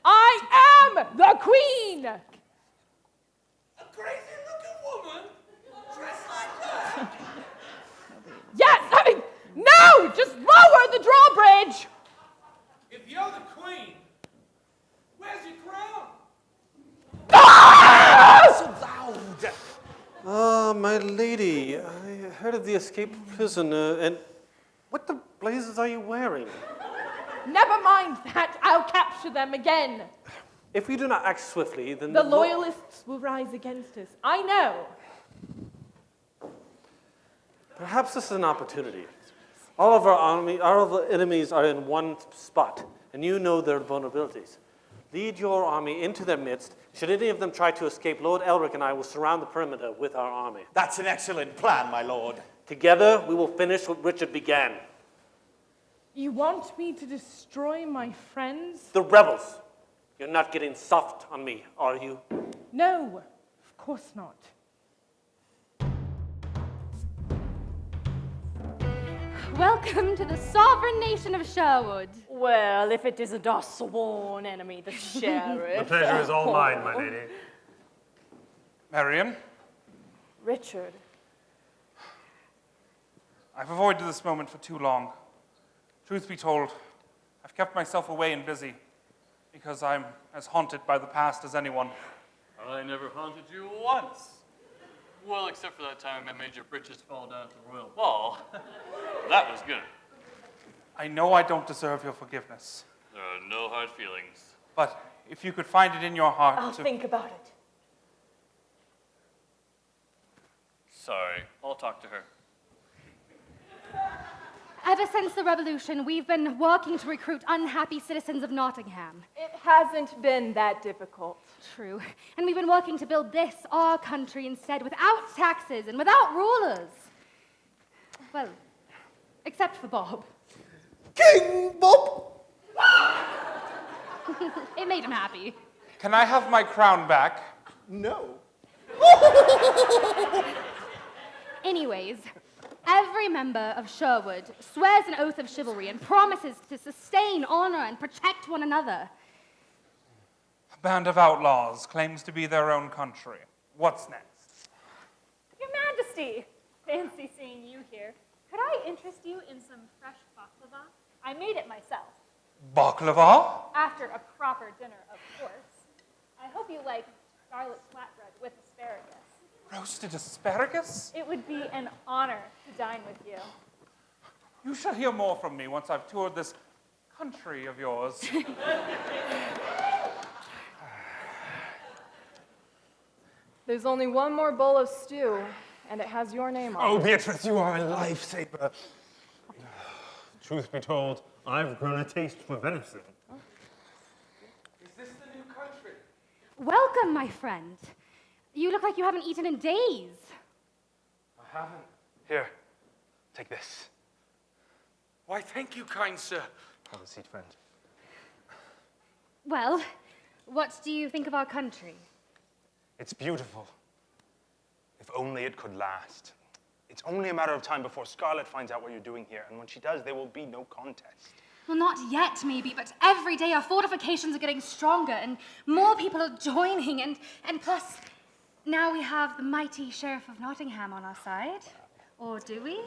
I am the queen! A crazy looking woman dressed like that. Yes, I mean, no! Just lower the drawbridge! If you're the queen, where's your crown? Ah! So loud. Ah, my lady, I heard of the escaped prisoner, and what the blazes are you wearing? Never mind that. I'll capture them again. If we do not act swiftly, then The lo- loyalists will rise against us. I know. Perhaps this is an opportunity. All of our army, all of the enemies are in one spot, and you know their vulnerabilities. Lead your army into their midst. Should any of them try to escape, Lord Elric and I will surround the perimeter with our army. That's an excellent plan, my lord. Together, we will finish what Richard began. You want me to destroy my friends? The rebels. You're not getting soft on me, are you? No, of course not. Welcome to the sovereign nation of Sherwood. Well, if it isn't our sworn enemy, the sheriff. The pleasure is all mine, my lady. Marian, Richard. I've avoided this moment for too long. Truth be told, I've kept myself away and busy because I'm as haunted by the past as anyone. I never haunted you once. Well, except for that time I made your britches fall down at the royal ball. that was good. I know I don't deserve your forgiveness, There are no hard feelings. but if you could find it in your heart I'll to. think about it. Sorry, I'll talk to her. Ever since the revolution, we've been working to recruit unhappy citizens of Nottingham. It hasn't been that difficult. True. And we've been working to build this, our country, instead, without taxes and without rulers. Well, except for Bob. King Bob! it made him happy. Can I have my crown back? No. Anyways, every member of Sherwood swears an oath of chivalry and promises to sustain honor and protect one another. A band of outlaws claims to be their own country. What's next? Your Majesty, fancy seeing you here. Could I interest you in some fresh baklava? I made it myself. Baklava? After a proper dinner, of course. I hope you like garlic flatbread with asparagus. Roasted asparagus? It would be an honor to dine with you. You shall hear more from me once I've toured this country of yours. There's only one more bowl of stew, and it has your name on Oh, it. Oh, Beatrice, you are a lifesaver. Truth be told, I've grown a taste for venison. Is this the new country? Welcome, my friend. You look like you haven't eaten in days. I haven't. Here, take this. Why, thank you, kind sir. Have a seat, friend. Well, what do you think of our country? It's beautiful. If only it could last. It's only a matter of time before Scarlet finds out what you're doing here, and when she does, there will be no contest. Well, not yet, maybe, but every day our fortifications are getting stronger and more people are joining, and, and plus, now we have the mighty Sheriff of Nottingham on our side. Or do we?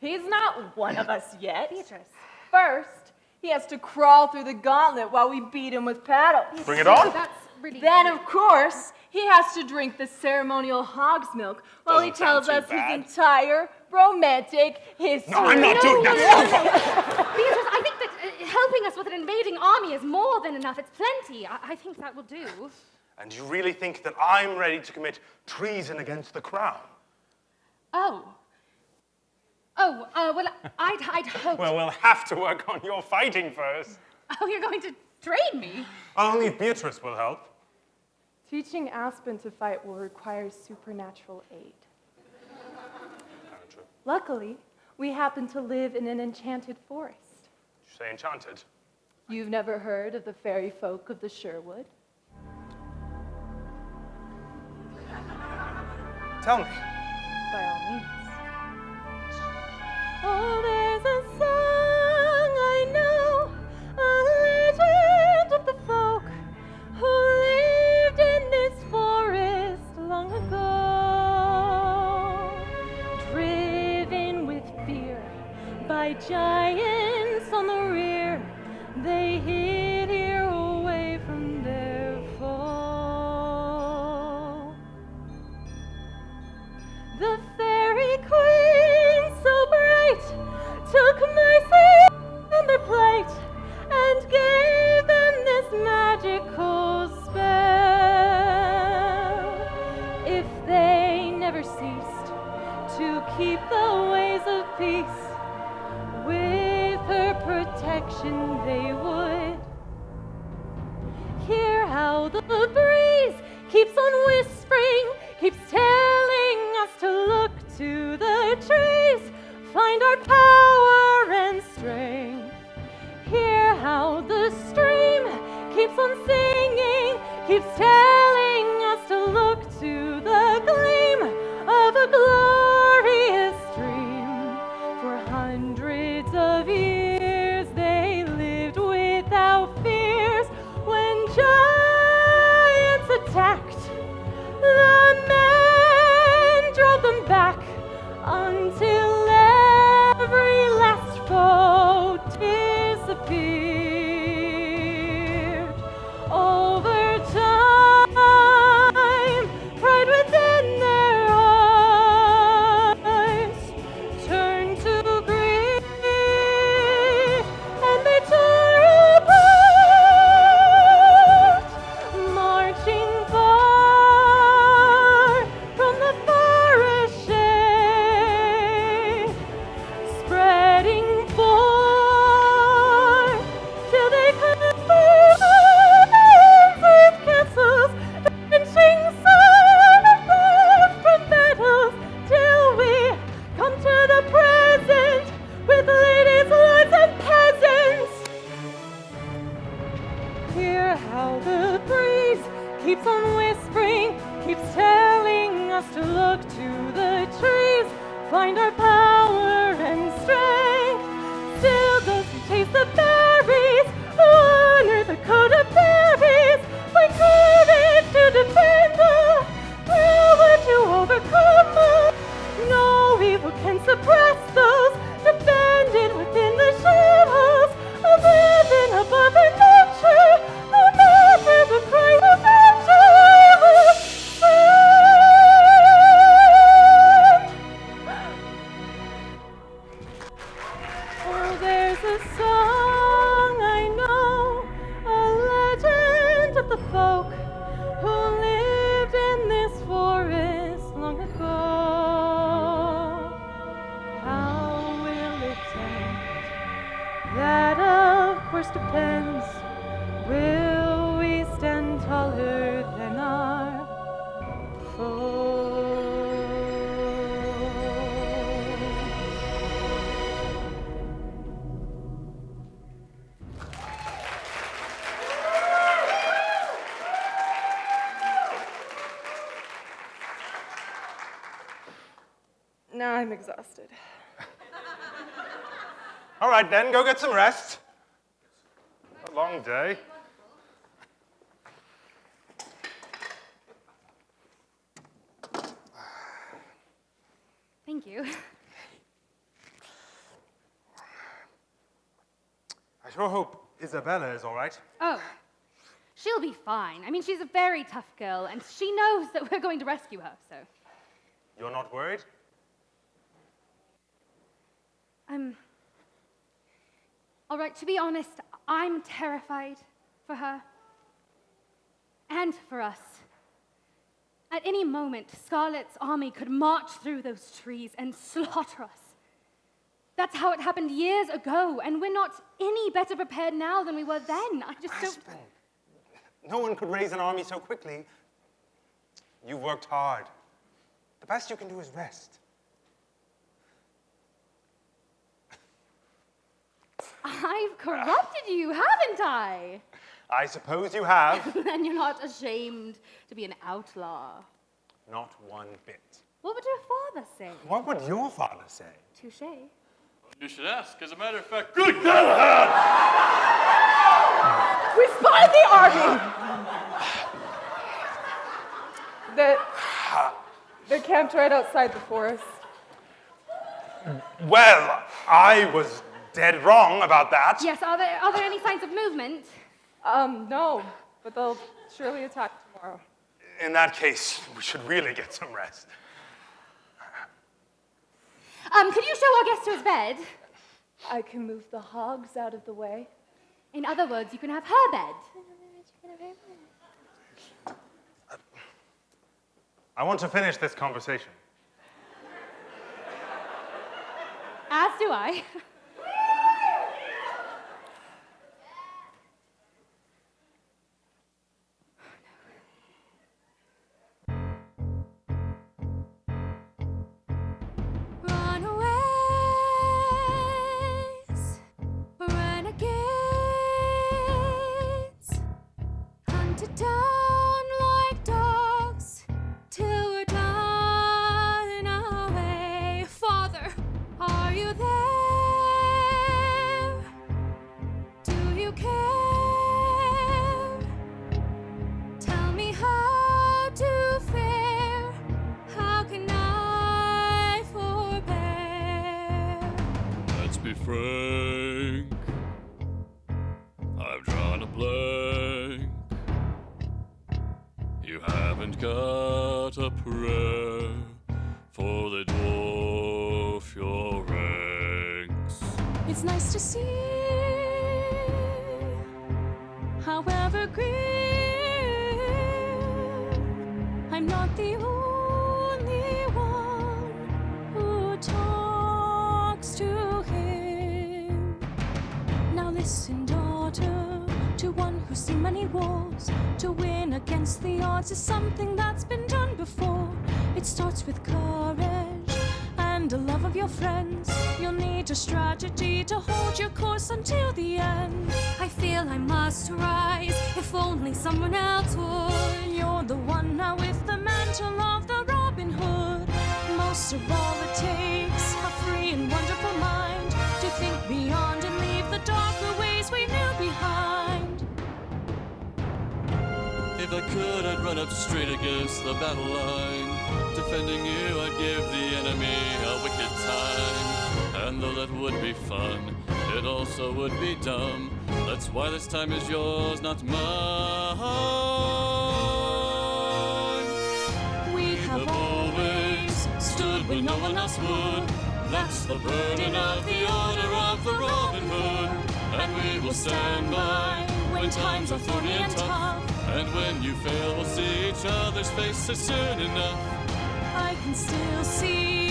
He's not one of us yet. Beatrice. First, he has to crawl through the gauntlet while we beat him with paddles. Bring it on. That's really. Then, of course, he has to drink the ceremonial hog's milk while he Doesn't sound tells us bad. his entire romantic history. No, I'm not doing that. Beatrice, I think that uh, helping us with an invading army is more than enough. It's plenty. I, I think that will do. And you really think that I'm ready to commit treason against the crown? Oh. Oh, uh, well, I'd, I'd hoped. Well, we'll have to work on your fighting first. Oh, you're going to train me? Only Beatrice will help. Teaching Aspen to fight will require supernatural aid. Luckily, we happen to live in an enchanted forest. Did you say enchanted? You've never heard of the fairy folk of the Sherwood? Tell me. By all means. Oh, there's a song I know, a legend of the folk who lived in this forest long ago. Driven with fear by giants magical spell. If they never ceased to keep the ways of peace with her protection they would. Hear how the breeze keeps on whispering keeps telling us to look to the trees find our power and strength. Hear how the keeps on singing, keeps telling us to look to the gleam of a glorious get some rest. A long day. Thank you. I sure hope Isabella is all right. Oh, she'll be fine. I mean, she's a very tough girl, and she knows that we're going to rescue her, so. You're not worried? Um. All right, to be honest, I'm terrified for her and for us. At any moment, Scarlet's army could march through those trees and slaughter us. That's how it happened years ago, and we're not any better prepared now than we were then. I just don't. No one could raise an army so quickly. You've worked hard. The best you can do is rest. I've corrupted you, haven't I? I suppose you have. then you're not ashamed to be an outlaw. Not one bit. What would your father say? What would your father say? Touche. You should ask. As a matter of fact, good God! We spotted the army! They're, they're camped right outside the forest. Well, I was dead wrong about that. Yes, are there, are there any signs of movement? Um, no, but they'll surely attack tomorrow. In that case, we should really get some rest. Um, could you show our guest to his bed? I can move the hogs out of the way. In other words, you can have her bed. I want to finish this conversation. As do I. It's nice to see, however great, I'm not the only one who talks to him. Now listen, daughter, to one who's seen many wars. To win against the odds is something only someone else would. You're the one now with the mantle of the Robin Hood. Most of all, it takes a free and wonderful mind to think beyond and leave the darker ways we knew behind. If I could, I'd run up straight against the battle line. Defending you, I'd give the enemy a wicked time. And though that would be fun, it also would be dumb. That's why this time is yours, not mine. We have always stood when no one else would. That's the burden of the order of the Robin Hood. And we will stand by when times are thorny and tough. And when you fail, we'll see each other's faces soon enough. I can still see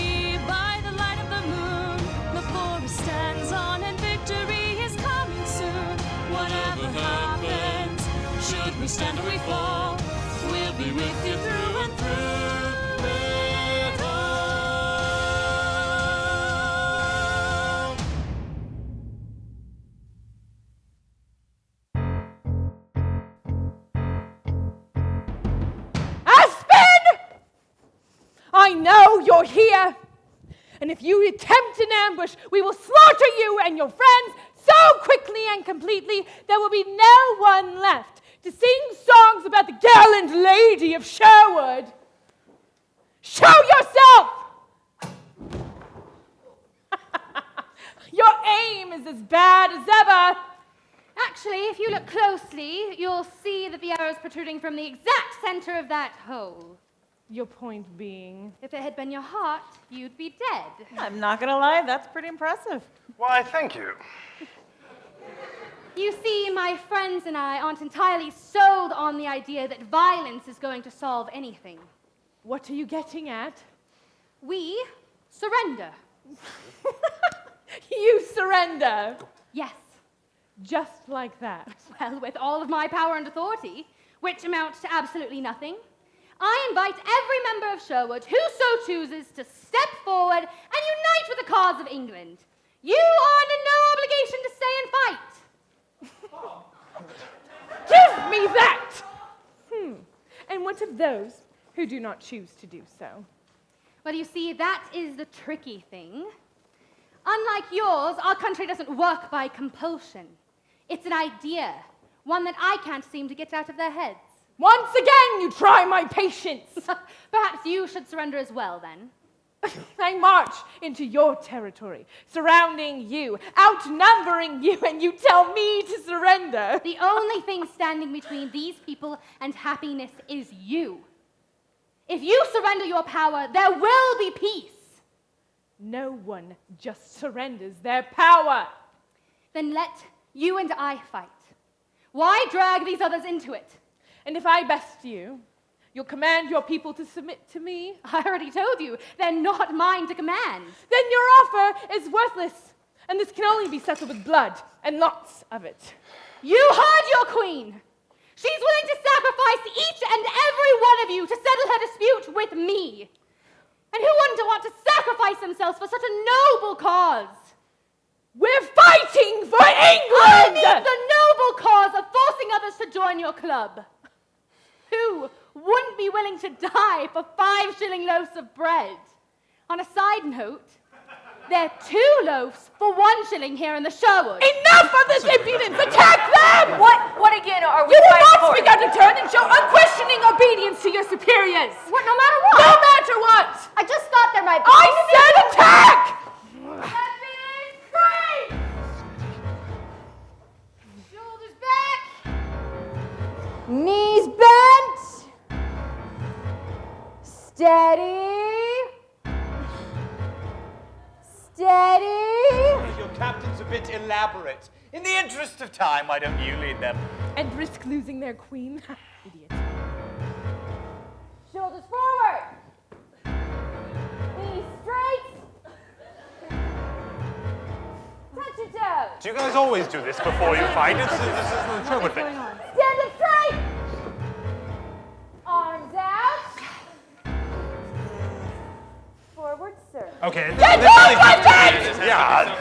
we stand or we fall, we'll be with you through and through. it all. Aspen! I know you're here. And if you attempt an ambush, we will slaughter you and your friends so quickly and completely there will be no one left to sing songs about the gallant lady of Sherwood. Show yourself! your aim is as bad as ever. Actually, if you look closely, you'll see that the arrow's protruding from the exact center of that hole. Your point being? If it had been your heart, you'd be dead. I'm not gonna lie, that's pretty impressive. Why, thank you. You see, my friends and I aren't entirely sold on the idea that violence is going to solve anything. What are you getting at? We surrender. You surrender. Yes. Just like that. Well, with all of my power and authority, which amounts to absolutely nothing, I invite every member of Sherwood who so chooses to step forward and unite with the cause of England. You are under no obligation to stay and fight. Give me that! Hmm. And what of those who do not choose to do so? Well, you see, that is the tricky thing. Unlike yours, our country doesn't work by compulsion. It's an idea, one that I can't seem to get out of their heads. Once again, you try my patience. Perhaps you should surrender as well, then. I march into your territory, surrounding you, outnumbering you, and you tell me to surrender. The only thing standing between these people and happiness is you. If you surrender your power, there will be peace. No one just surrenders their power. Then let you and I fight. Why drag these others into it? And if I best you, You'll command your people to submit to me? I already told you, they're not mine to command. Then your offer is worthless, and this can only be settled with blood, and lots of it. You heard your queen. She's willing to sacrifice each and every one of you to settle her dispute with me. And who wouldn't want to sacrifice themselves for such a noble cause? We're fighting for England! I mean the noble cause of forcing others to join your club. Who wouldn't be willing to die for five shilling loaves of bread? On a side note, they're two loaves for one shilling here in the Sherwood. Enough of this impudence! Attack them! What, what again are we You will fighting not for? speak out of turn and show unquestioning obedience to your superiors! What, no matter what? No matter what! I just thought there might be. I said attack! Shoulders back. Knees bent. Steady. Steady. Your captain's a bit elaborate. In the interest of time, why don't you lead them? And risk losing their queen? Idiot. Shoulders forward. Knees straight. Touch your toes. Do you guys always do this before you fight? It's, this isn't the Sherwood thing. Okay. Get this off really- my feet! Yeah.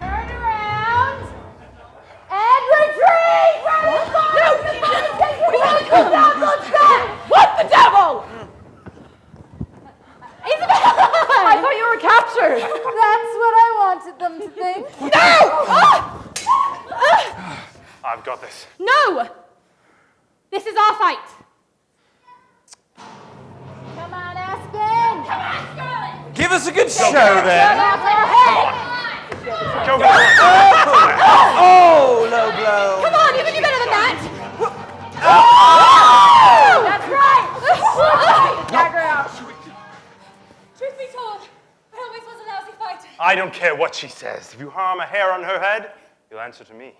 Turn around. And retreat from the What the devil? Isabel! I thought you were captured. That's what I wanted them to think. No! Ah! I've got this. No! This is our fight. Come on, Aspen. Come on, Scarlet. Give us a good show, Come then. on, Scarlet. Oh, oh, low blow. Come on, you can do better than that. Oh! That's right. Dagger out. Truth be told, it always was a lousy fight. I don't care what she says. If you harm a hair on her head, you'll answer to me.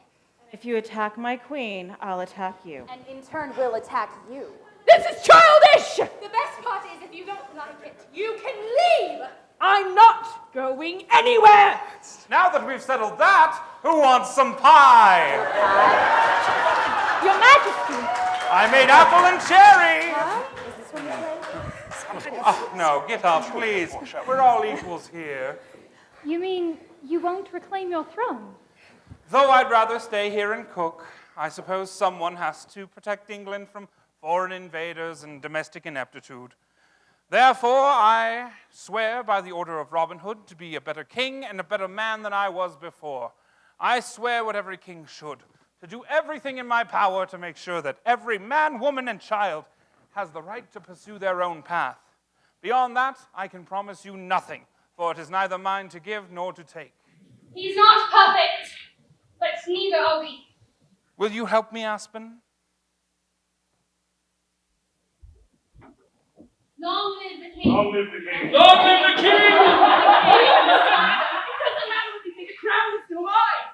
If you attack my queen, I'll attack you. And in turn, we'll attack you. This is childish! The best part is if you don't like it, you can leave. I'm not going anywhere! Now that we've settled that, who wants some pie? Your Majesty! I made apple and cherry. Is this what you say? Oh, no, get up, please. We're all equals here. You mean you won't reclaim your throne? Though I'd rather stay here and cook, I suppose someone has to protect England from foreign invaders and domestic ineptitude. Therefore, I swear by the order of Robin Hood to be a better king and a better man than I was before. I swear what every king should, to do everything in my power to make sure that every man, woman, and child has the right to pursue their own path. Beyond that, I can promise you nothing, for it is neither mine to give nor to take. He's not perfect, but neither are we. Will you help me, Aspen? Long live the king. Long live the king. Long live the king! It doesn't matter what you think, the crown is still mine.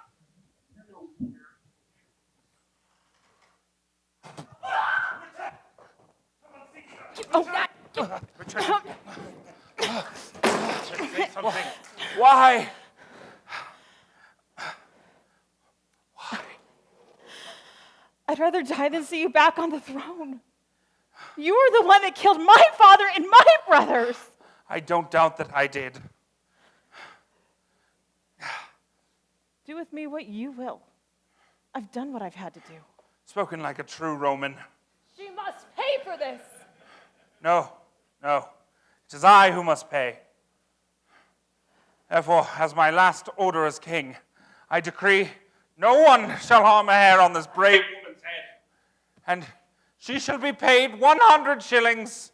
Oh, that. Say something. Why? I'd rather die than see you back on the throne. You were the one that killed my father and my brothers. I don't doubt that I did. Do with me what you will. I've done what I've had to do. Spoken like a true Roman. She must pay for this. No, no. It is I who must pay. Therefore, as my last order as king, I decree no one shall harm a hair on this brave woman's head. And she shall be paid 100 shillings.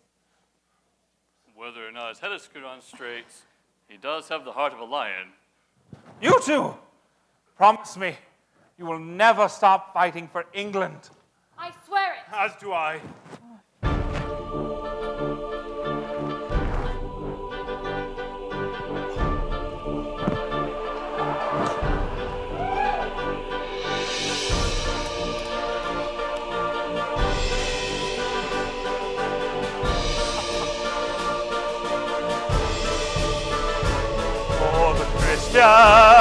Whether or not his head is screwed on straight, he does have the heart of a lion. You two, promise me you will never stop fighting for England. I swear it. As do I. for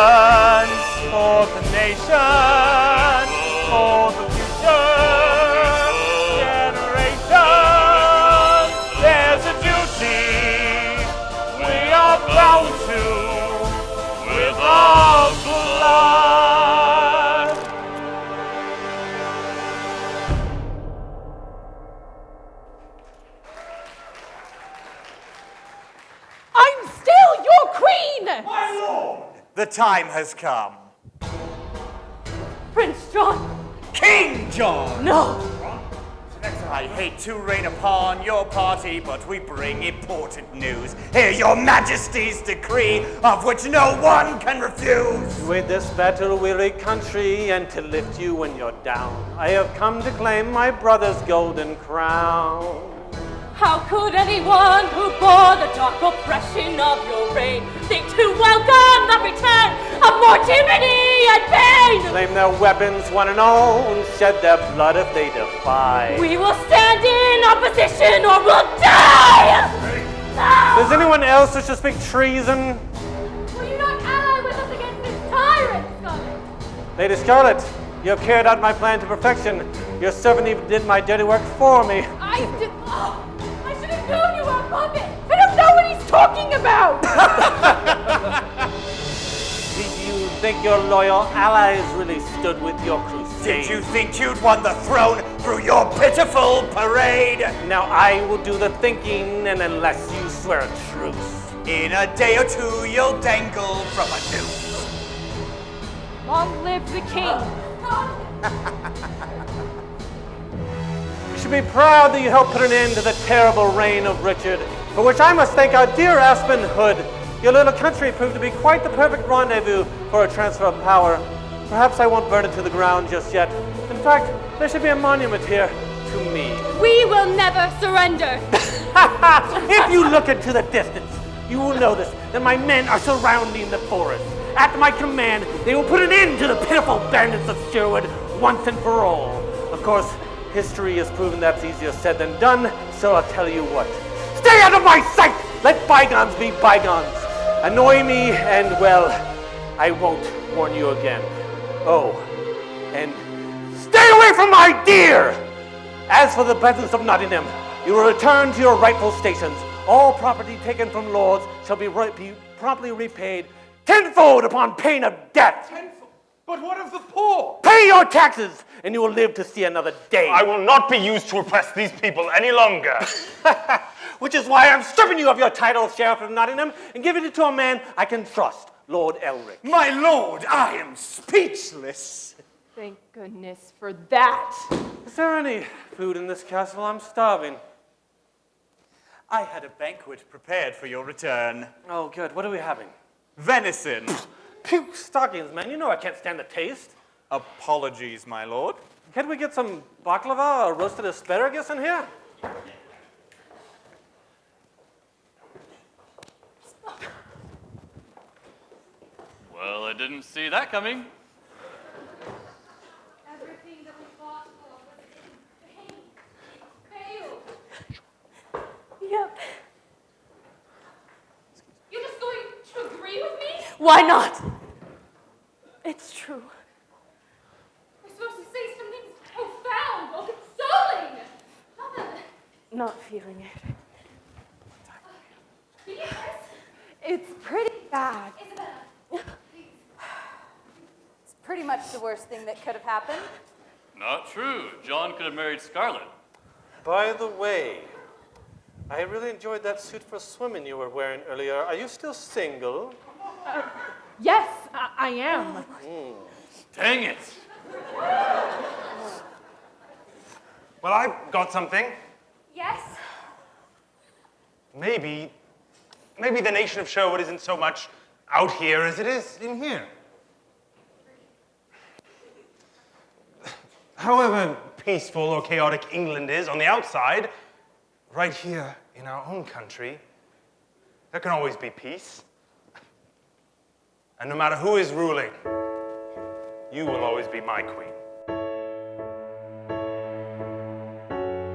time has come. Prince John! King John! No! I hate to rain upon your party, but we bring important news. Hear your majesty's decree, of which no one can refuse. To aid this battle-weary country and to lift you when you're down, I have come to claim my brother's golden crown. How could anyone who bore the dark oppression of your reign think to welcome the return of mortality and pain? Claim their weapons, one and all, and shed their blood if they defy. We will stand in opposition or we'll die! Does anyone else wish to speak treason? Will you not ally with us against this tyrant, Scarlet? Lady Scarlet, you have carried out my plan to perfection. Your servant even did my dirty work for me. I did. Oh, I should have known you were a puppet. I don't know what he's talking about. Did you think your loyal allies really stood with your crusade? Did you think you'd won the throne through your pitiful parade? Now I will do the thinking, and unless you swear a truce. In a day or two, you'll dangle from a noose. Long live the king. Be proud that you helped put an end to the terrible reign of Richard, for which I must thank our dear Aspen Hood. Your little country proved to be quite the perfect rendezvous for a transfer of power. Perhaps I won't burn it to the ground just yet. In fact, there should be a monument here to me. We will never surrender! Ha ha! If you look into the distance, you will notice that my men are surrounding the forest. At my command, they will put an end to the pitiful bandits of Sherwood once and for all. Of course, history has proven that's easier said than done, so I'll tell you what. Stay out of my sight! Let bygones be bygones. Annoy me, and well, I won't warn you again. Oh, and stay away from my deer! As for the peasants of Nottingham, you will return to your rightful stations. All property taken from lords shall be, be promptly repaid tenfold upon pain of death. Tenfold? But what of the poor? Pay your taxes, and you will live to see another day. I will not be used to oppress these people any longer. Which is why I'm stripping you of your title, of Sheriff of Nottingham, and giving it to a man I can trust, Lord Elric. My lord, I am speechless. Thank goodness for that. Is there any food in this castle? I'm starving. I had a banquet prepared for your return. Oh, good. What are we having? Venison. Puke stockings, man. You know I can't stand the taste. Apologies, my lord. Can't we get some baklava or roasted asparagus in here? Well, I didn't see that coming. Everything that we fought for was in. Failed. Yep. You're just going to agree with me? Why not? It's true. We're supposed to say something profound or consoling. Not that. Not feeling it. Yes. It's pretty bad. Isabella. It's pretty much the worst thing that could have happened. Not true. John could have married Scarlett. By the way, I really enjoyed that suit for swimming you were wearing earlier. Are you still single? Yes, I, I am. Mm. Dang it. Well, I've got something. Yes. Maybe, maybe the nation of Sherwood isn't so much out here as it is in here. However peaceful or chaotic England is on the outside, right here in our own country, there can always be peace. And no matter who is ruling, you will always be my queen.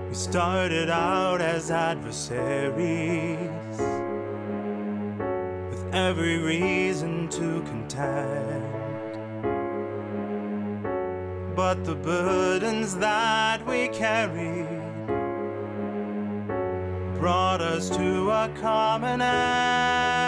We started out as adversaries With every reason to contend. But the burdens that we carried Brought us to a common end.